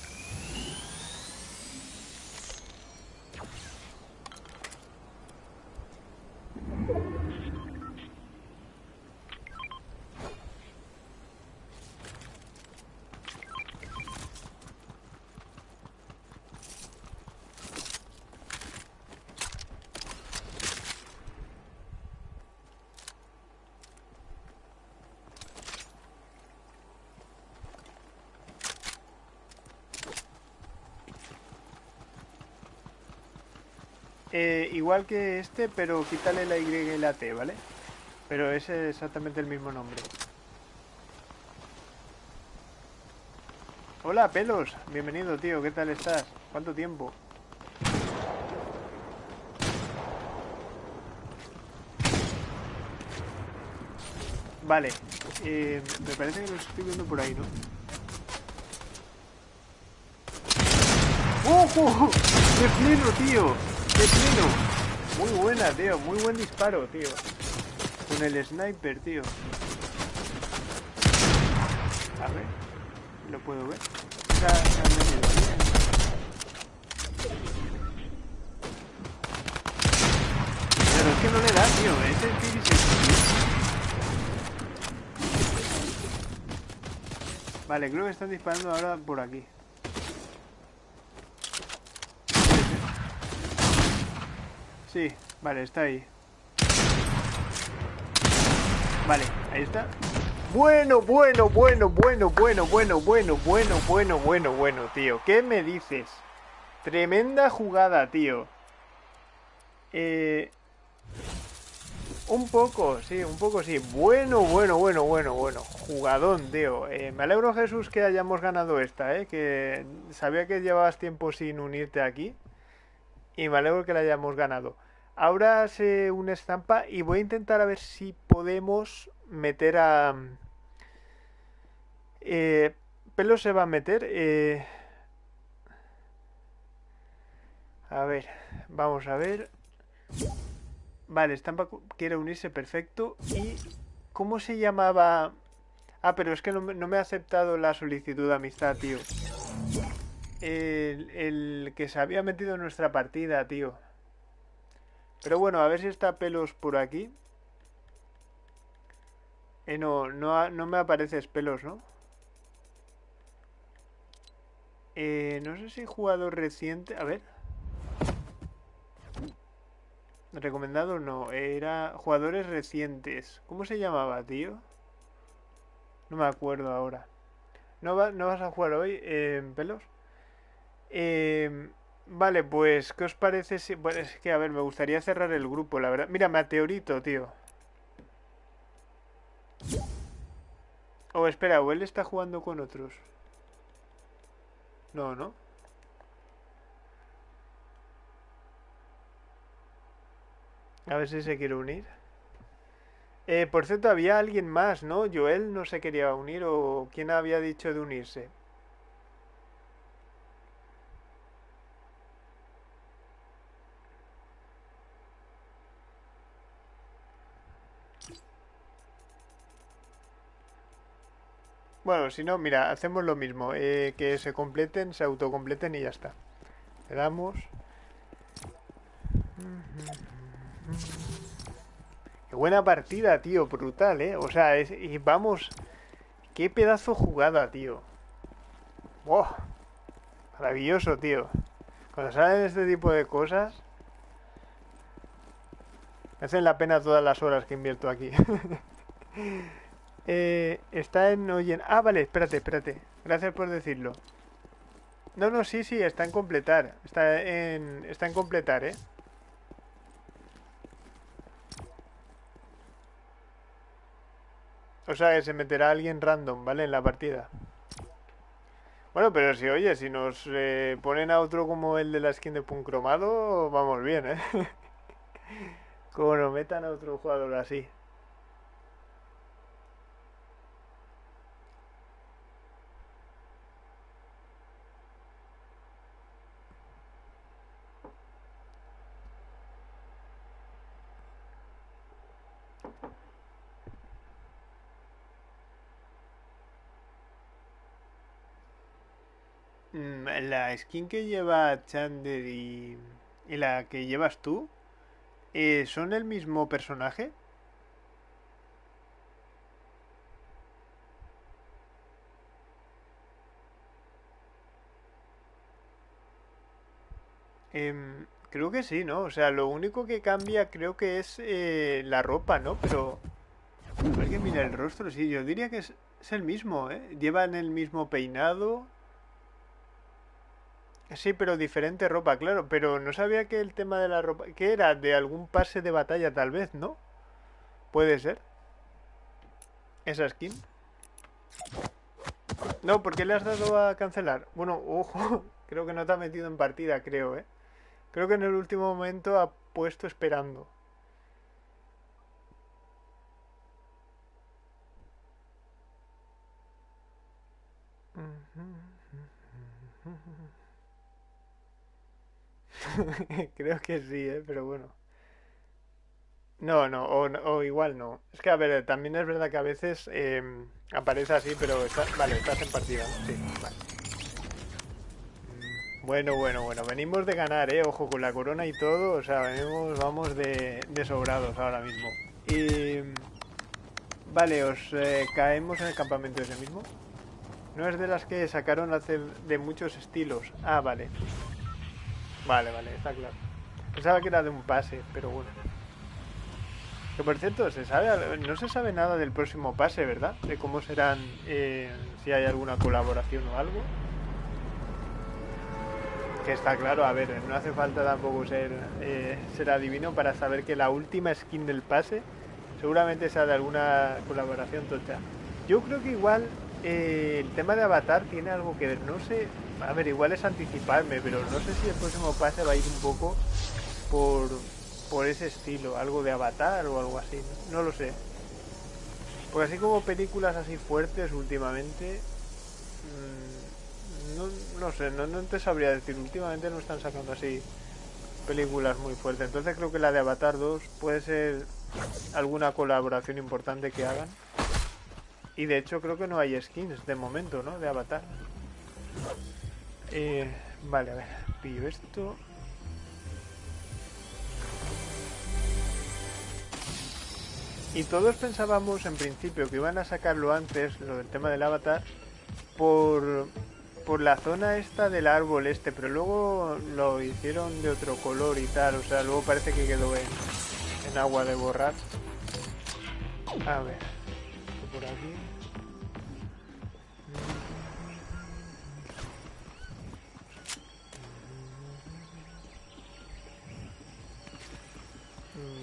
Eh, igual que este, pero quítale la Y y la T, ¿vale? Pero es exactamente el mismo nombre. Hola, pelos. Bienvenido, tío. ¿Qué tal estás? ¿Cuánto tiempo? Vale. eh, me parece que los estoy viendo por ahí, ¿no? ¡Ojo! ¡De pleno, tío! ¡De pleno! Muy buena, tío. Muy buen disparo, tío. Con el sniper, tío. A ver. ¿Lo puedo ver? Pero es que no le da, tío. Es el T-16. Vale, creo que están disparando ahora por aquí. Sí, vale, está ahí. Vale, ahí está. Bueno, bueno, bueno, bueno, bueno, bueno, bueno, bueno, bueno, bueno, bueno, tío. ¿Qué me dices? Tremenda jugada, tío. Eh... Un poco, sí, un poco sí. Bueno, bueno, bueno, bueno, bueno. Jugadón, tío. Eh, me alegro, Jesús, que hayamos ganado esta, ¿eh? Que sabía que llevabas tiempo sin unirte aquí. Y me alegro que la hayamos ganado. Ahora se une estampa y voy a intentar a ver si podemos meter a... Eh, Pelo se va a meter. eh, A ver, vamos a ver. Vale, Estampa quiere unirse, perfecto. ¿Y cómo se llamaba? Ah, pero es que no, me- ha aceptado la solicitud de amistad, tío. El que se había metido en nuestra partida, tío. Pero bueno, a ver si está pelos por aquí. Eh, no, no, no me apareces pelos, ¿no? Eh, no sé si jugador reciente. A ver. Recomendado no, era jugadores recientes. ¿Cómo se llamaba, tío? No me acuerdo ahora. ¿No, va- no vas a jugar hoy, eh, pelos? Eh, vale, pues, ¿qué os parece si... Bueno, es que, a ver, me gustaría cerrar el grupo, la verdad. Mira, Meteorito, tío. O espera, o él está jugando con otros. No, ¿no? A ver si se quiere unir. Eh, por cierto, había alguien más, ¿no? Joel no se quería unir o quién había dicho de unirse. Bueno, si no, mira, hacemos lo mismo. eh, que se completen, se autocompleten y ya está. Le damos. Qué buena partida, tío. Brutal, ¿eh? O sea, y vamos... Qué pedazo jugada, tío. ¡Wow! Maravilloso, tío. Cuando salen este tipo de cosas... Me hacen la pena todas las horas que invierto aquí. Eh, está en Oyen. Ah, vale, espérate, espérate. Gracias por decirlo. No, no, sí, sí, está en completar. Está en, está en completar, ¿eh? O sea, que se meterá alguien random, ¿vale? En la partida. Bueno, pero si, oye, si nos eh, ponen a otro como el de la skin de Punk Cromado, vamos bien, ¿eh? como nos metan a otro jugador así. La skin que lleva Chander y, la que llevas tú, eh, ¿son el mismo personaje? Em, creo que sí, ¿no? O sea, lo único que cambia creo que es eh, la ropa, ¿no? Pero... Ver que mira el rostro, sí, yo diría que es, es el mismo, ¿eh? Llevan el mismo peinado. Sí, pero diferente ropa, claro. Pero no sabía que el tema de la ropa... que era? De algún pase de batalla, tal vez, ¿no? Puede ser. Esa skin. No, ¿por qué le has dado a cancelar? Bueno, ojo, creo que no te ha metido en partida, creo, ¿eh? Creo que en el último momento ha puesto esperando. Creo que sí, ¿eh? Pero bueno. No, no, o, igual no. Es que, a ver, también es verdad que a veces em, aparece así, pero vale, estás en partida, ¿no? Sí, vale. Bueno, bueno, bueno, venimos de ganar, ¿eh? Ojo, con la corona y todo, o sea, venimos, vamos de, de sobrados ahora mismo. Y... Vale, os eh, caemos en el campamento ese mismo. No es de las que sacaron hace de muchos estilos. Ah, vale. Vale, vale, está claro. Pensaba que era de un pase, pero bueno. Que por cierto, se sabe, no se sabe nada del próximo pase, ¿verdad? De cómo serán, eh, si hay alguna colaboración o algo. Que está claro, a ver, no hace falta tampoco ser, eh, ser adivino para saber que la última skin del pase seguramente sea de alguna colaboración tocha. Yo creo que igual eh, el tema de Avatar tiene algo que ver, no sé, a ver, igual es anticiparme, pero no sé si el próximo pase va a ir un poco por, por ese estilo, algo de Avatar o algo así, no, lo sé. Porque así como películas así fuertes últimamente, mm, no, no sé, no, no te sabría decir, últimamente no están sacando así películas muy fuertes, entonces creo que la de Avatar 2 puede ser alguna colaboración importante que hagan. Y de hecho creo que no hay skins de momento, ¿no? De Avatar. Eh, vale, a ver, pillo esto. Y todos pensábamos en principio que iban a sacarlo antes, lo del tema del avatar, por, por la zona esta del árbol este, pero luego lo hicieron de otro color y tal, o sea, luego parece que quedó en, en agua de borrar. A ver, por aquí.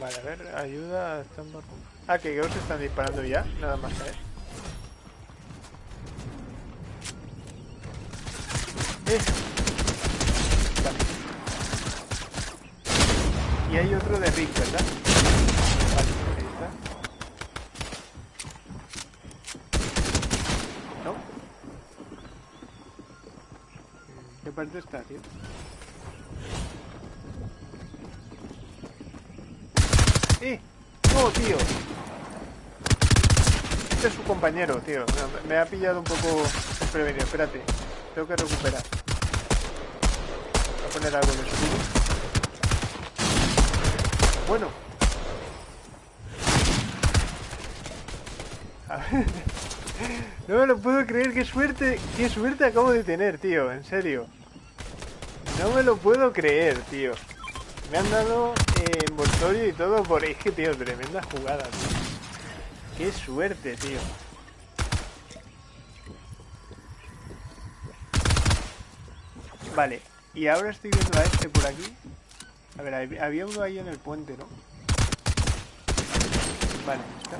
Vale, a ver, ayuda. Están... Ah, que creo que están disparando ya. Nada más caer. Eh. Vale. Y hay otro de Rick, ¿verdad? Vale, ahí está. ¿No? ¿Qué parte está, tío? ¡Eh! ¡No, tío! Este es su compañero, tío. Me, ha pillado un poco desprevenido. Espérate. Tengo que recuperar. Voy a poner algo de escudo. Bueno. A ver. No me lo puedo creer, qué suerte, qué suerte acabo de tener, tío, en serio. No me lo puedo creer, tío. Me han dado envoltorio y todo por... Que, tío, tremenda jugada, tío. Qué suerte, tío. Vale, y ahora estoy viendo a este por aquí. A ver, hab- había uno ahí en el puente, ¿no? Vale, está.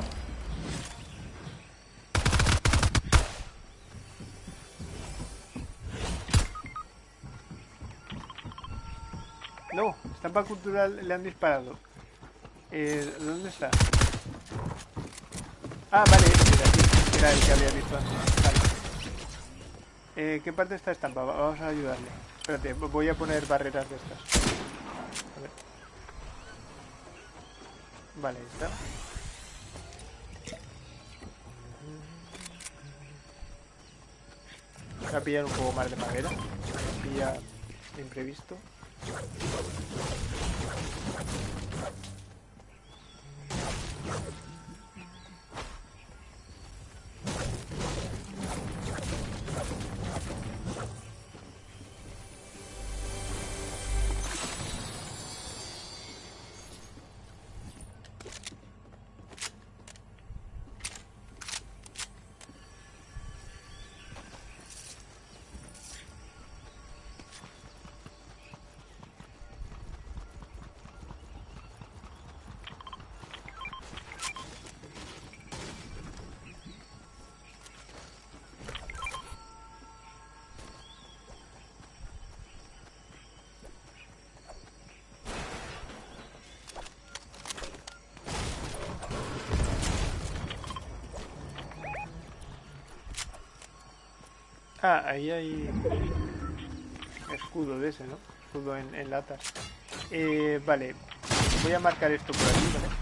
No, estampa cultural le han disparado. Eh, ¿Dónde está? Ah, vale, este de aquí. Era el que había visto antes. Vale. Eh, ¿Qué parte está estampa? Va- Vamos a ayudarle. Espérate, voy a poner barreras de estas. A ver. Vale, está. Voy a pillar un poco más de madera. Pilla imprevisto. Thank you. Ah, ahí hay escudo de ese, ¿no? Escudo en, en latas. Eh, vale, voy a marcar esto por aquí, ¿vale?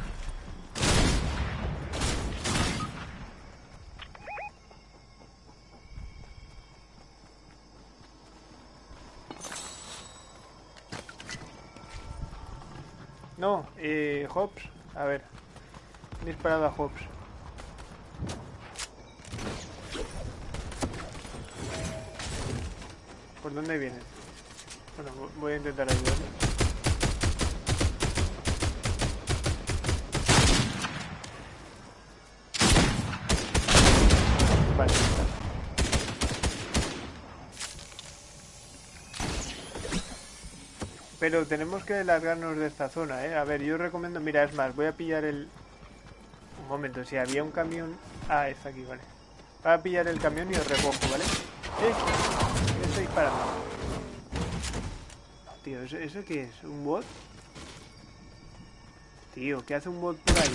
No, eh, Hobbs, a ver. Disparado a Hobbs. ¿Por dónde viene? Bueno, vo- voy a intentar ayudarle. Vale. Pero tenemos que largarnos de esta zona, ¿eh? A ver, yo recomiendo... Mira, es más, voy a pillar el... Un momento, si había un camión... Ah, está aquí, vale. Voy a pillar el camión y os recojo, ¿vale? ¡Eh! ¿Qué estoy disparando? Tío, ¿eso, ¿eso qué es? ¿Un bot? Tío, ¿qué hace un bot por ahí?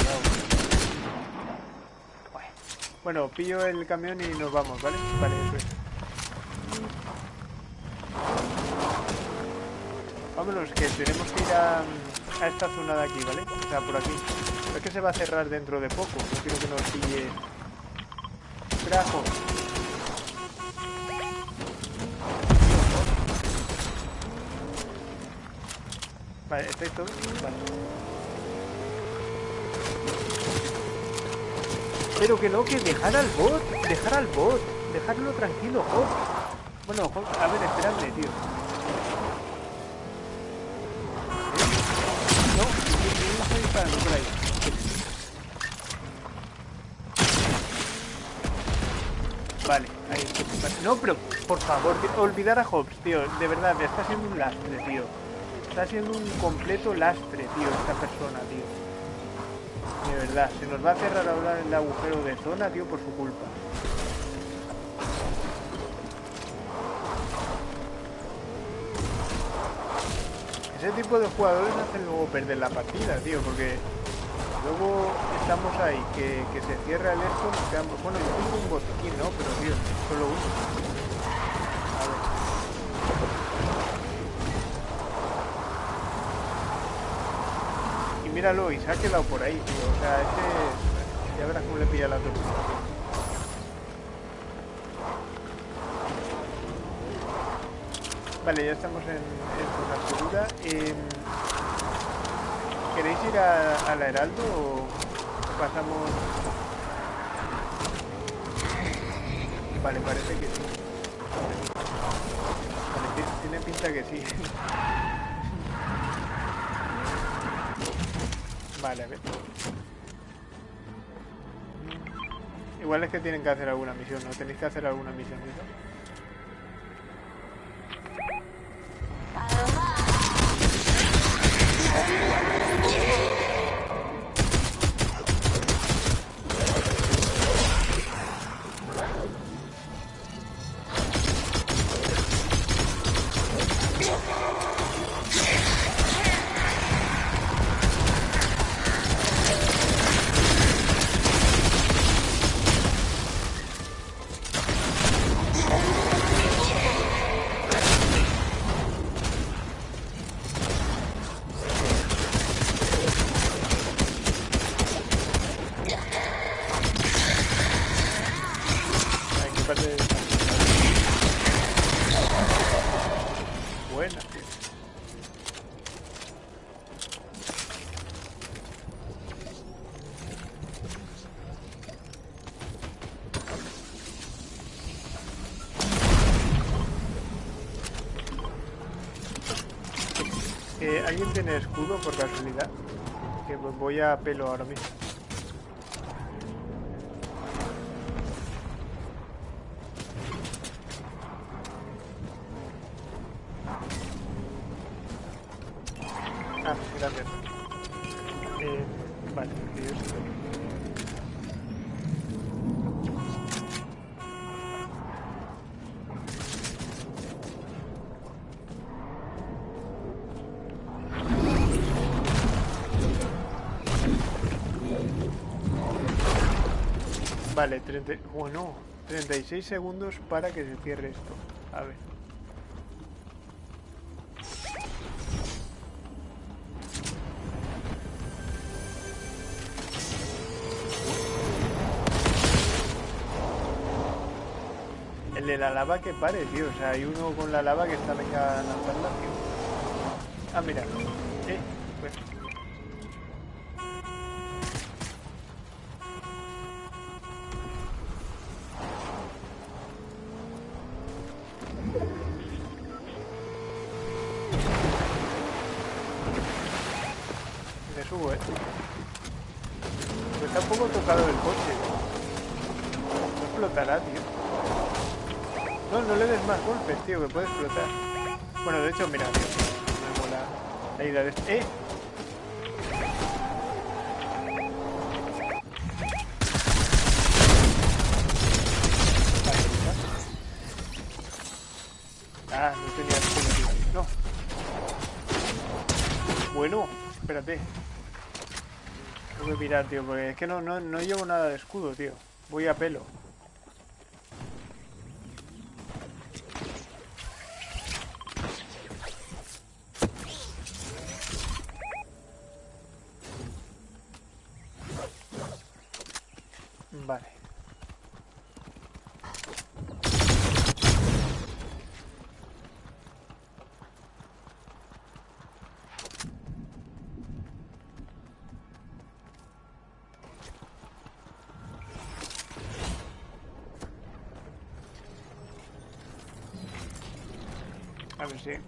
Bueno, pillo el camión y nos vamos, ¿vale? Vale, eso es. Vámonos, que tenemos que ir a, a esta zona de aquí, ¿vale? O sea, por aquí. Pero es que se va a cerrar dentro de poco. No quiero que nos pille... Trajo. Vale, ¿estáis todos? Vale. Pero que no, que dejar al bot, dejar al bot, dejarlo tranquilo, Hop. Bueno, Hop, a ver, esperadme, tío. ¿Eh? No, ¿quién está disparando por ahí? Vale, ahí. No, pero por favor, olvidar a Hobbs, tío. De verdad, está siendo un lastre, tío. Está siendo un completo lastre, tío, esta persona, tío. De verdad, se nos va a cerrar ahora el agujero de zona, tío, por su culpa. Ese tipo de jugadores hacen luego perder la partida, tío, porque luego estamos ahí, que, que se cierra el esto, nos quedamos... Bueno, yo tengo un botiquín, ¿no? Pero, tío, solo uno. Míralo, y quedado por ahí, tío. O sea, este... Ya verás cómo le pilla la tortuga. Vale, ya estamos en, en zona segura. Em, ¿Queréis ir a, a la Heraldo o pasamos...? Vale, parece que sí. Vale, tiene pinta que sí. Vale, a ver. Igual es que tienen que hacer alguna misión, ¿no? ¿Tenéis que hacer alguna misión? ¿Alguien tiene escudo por casualidad? Que voy a pelo ahora mismo. 36 segundos para que se cierre esto. A ver. El de la lava que pare, tío. O sea, hay uno con la lava que está venga a lanzarla, tío. Ah, mira. Mira, me mola la idea de... ¡Eh! Vale, ya. Ah, no tenía. No. Bueno, espérate. Tengo que mirar, tío, porque es que no, no, no llevo nada de escudo, tío. Voy a pelo. Vale.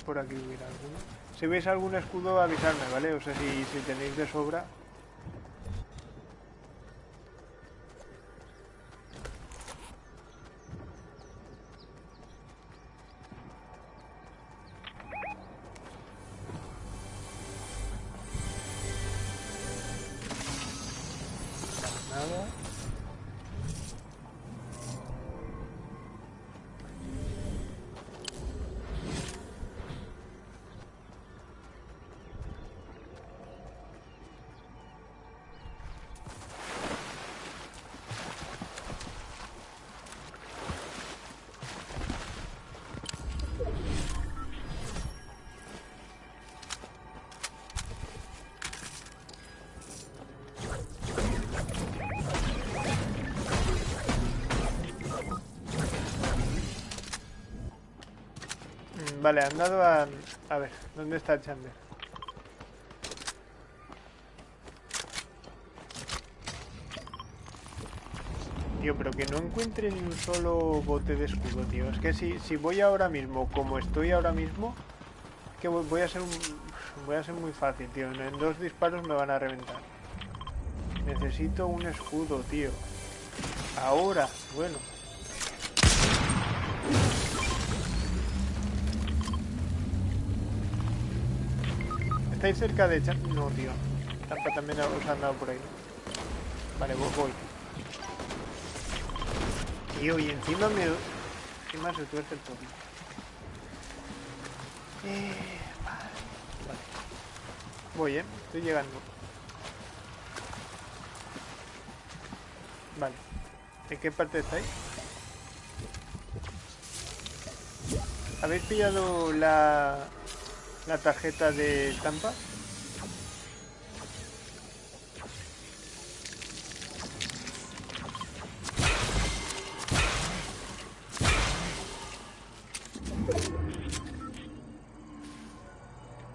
Por aquí hubiera alguno. Si veis algún escudo, avisarme, ¿vale? O sea, si, si tenéis de sobra. Vale, han dado a... A ver, ¿dónde está Chandler? Tío, pero que no encuentre ni un solo bote de escudo, tío. Es que si, si voy ahora mismo, como estoy ahora mismo, que voy, a ser un... Voy a ser muy fácil, tío. En dos disparos me van a reventar. Necesito un escudo, tío. Ahora, bueno. ¿Estáis cerca de Chan? No, tío. Tampa también os han dado por ahí. Vale, voy. voy. Tío, y encima me... Encima se tuerce el tobillo. Eh, vale. vale. Voy, eh. Estoy llegando. Vale. ¿En qué parte estáis? ¿Habéis pillado la, la tarjeta de Tampa?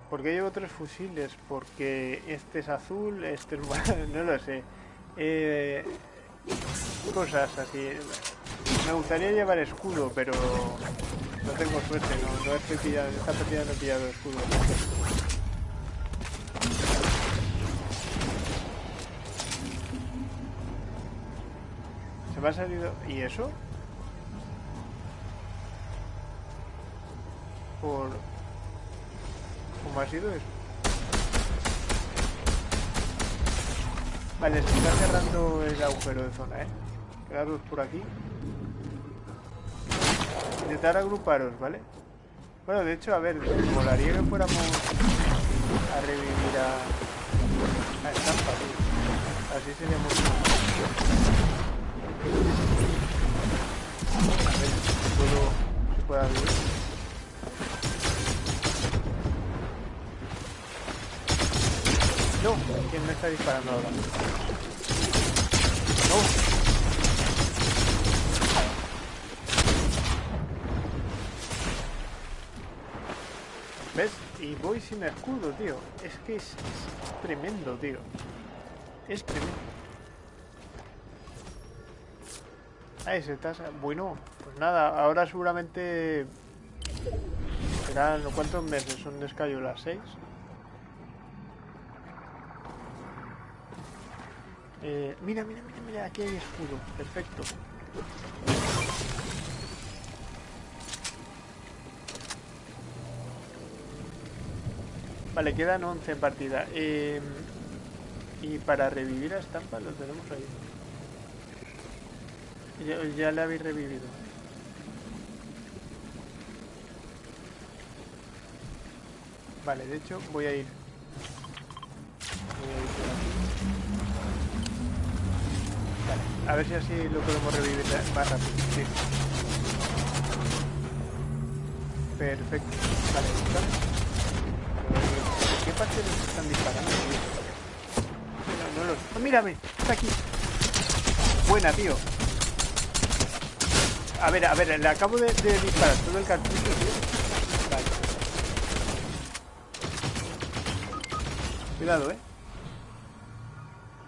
¿Por qué llevo tres fusiles? Porque este es azul, este es... no lo sé. Eh, cosas así. Me gustaría llevar escudo, pero no tengo suerte, no, no estoy pillado, esta partida no he pillado escudo. Se me ha salido... ¿Y eso? Por... ¿Cómo ha sido eso? Vale, se está cerrando el agujero de zona, ¿eh? Quedaros por aquí. Intentar agruparos, ¿vale? Bueno, de hecho, a ver, molaría que fuéramos a revivir a, a Estampa, tío. Así sería mucho A ver si puedo, si puedo abrir. No, ¿quién me está disparando ahora? No. Voy sin escudo, tío. Es que es, tremendo, tío. Es tremendo. Ahí se está... Bueno, pues nada, ahora seguramente... Serán... ¿Cuántos meses son de Escayola? ¿Seis? Eh, mira, mira, mira, mira, aquí hay escudo. Perfecto. Vale, quedan 11 en partida. Eh, y para revivir a Estampa lo tenemos ahí. Ya, ya le habéis revivido. Vale, de hecho voy a ir. Voy a ir por aquí. Vale, a ver si así lo podemos revivir más rápido. Perfecto. Vale, ¿vale? ¿De qué parte nos están disparando? No, los... ¡Oh, mírame! Está aquí. Buena, tío. A ver, a ver, le acabo de, disparar todo el cartucho, tío. Cuidado, eh.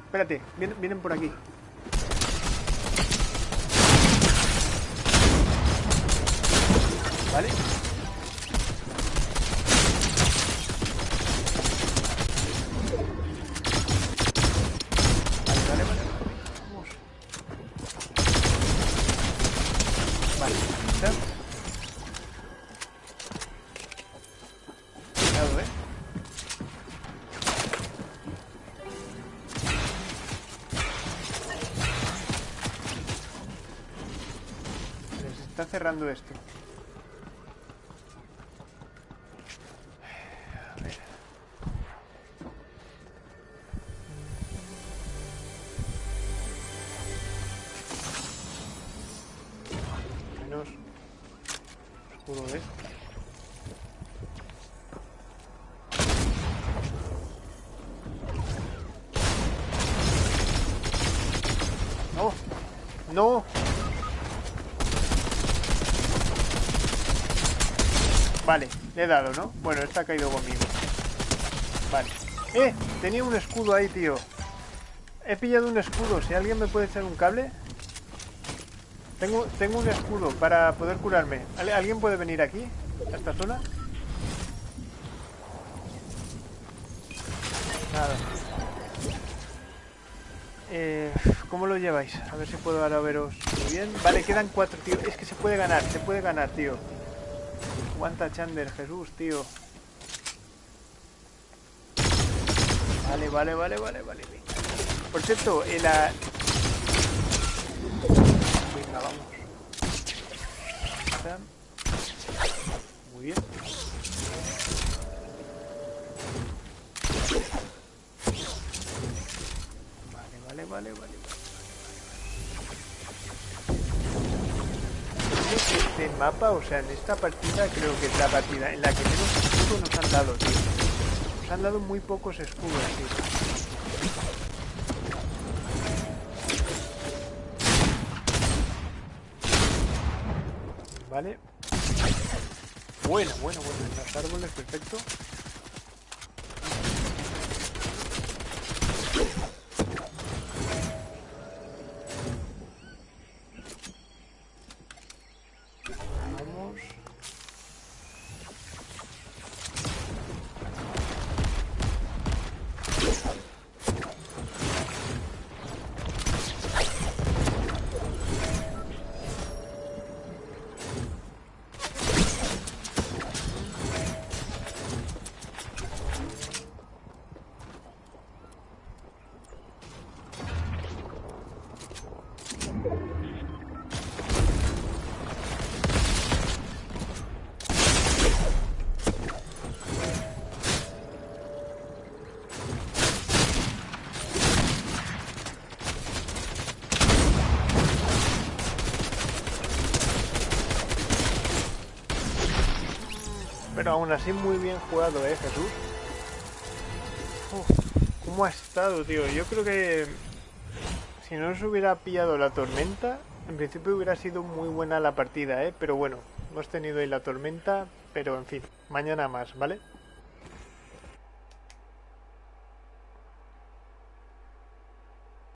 Espérate, vienen, vienen por aquí. Vale, Cerrando esto. Le he dado, ¿no? Bueno, está caído conmigo. Vale. ¡Eh! Tenía un escudo ahí, tío. He pillado un escudo. Si alguien me puede echar un cable. Tengo, tengo un escudo para poder curarme. ¿Alguien puede venir aquí? ¿A esta zona? Nada. Eh, ¿Cómo lo lleváis? A ver si puedo ahora veros muy bien. Vale, quedan cuatro, tío. Es que se puede ganar, se puede ganar, tío. Aguanta Chander, Jesús, tío. Vale, vale, vale, vale, vale. Por cierto, el... La... Venga, vamos. Muy bien. Vale, vale, vale, vale. este o sea, en esta partida creo que es la partida en la que menos escudos nos han dado. Nos han dado muy pocos escudos. Vale. Bueno, bueno, bueno. En los árboles, perfecto. Aún así muy bien jugado, ¿eh, Jesús? ¿Cómo ha estado, tío? Yo creo que si no se hubiera pillado la tormenta, en principio hubiera sido muy buena la partida, ¿eh? Pero bueno, hemos tenido ahí la tormenta, pero en fin, mañana más, ¿vale?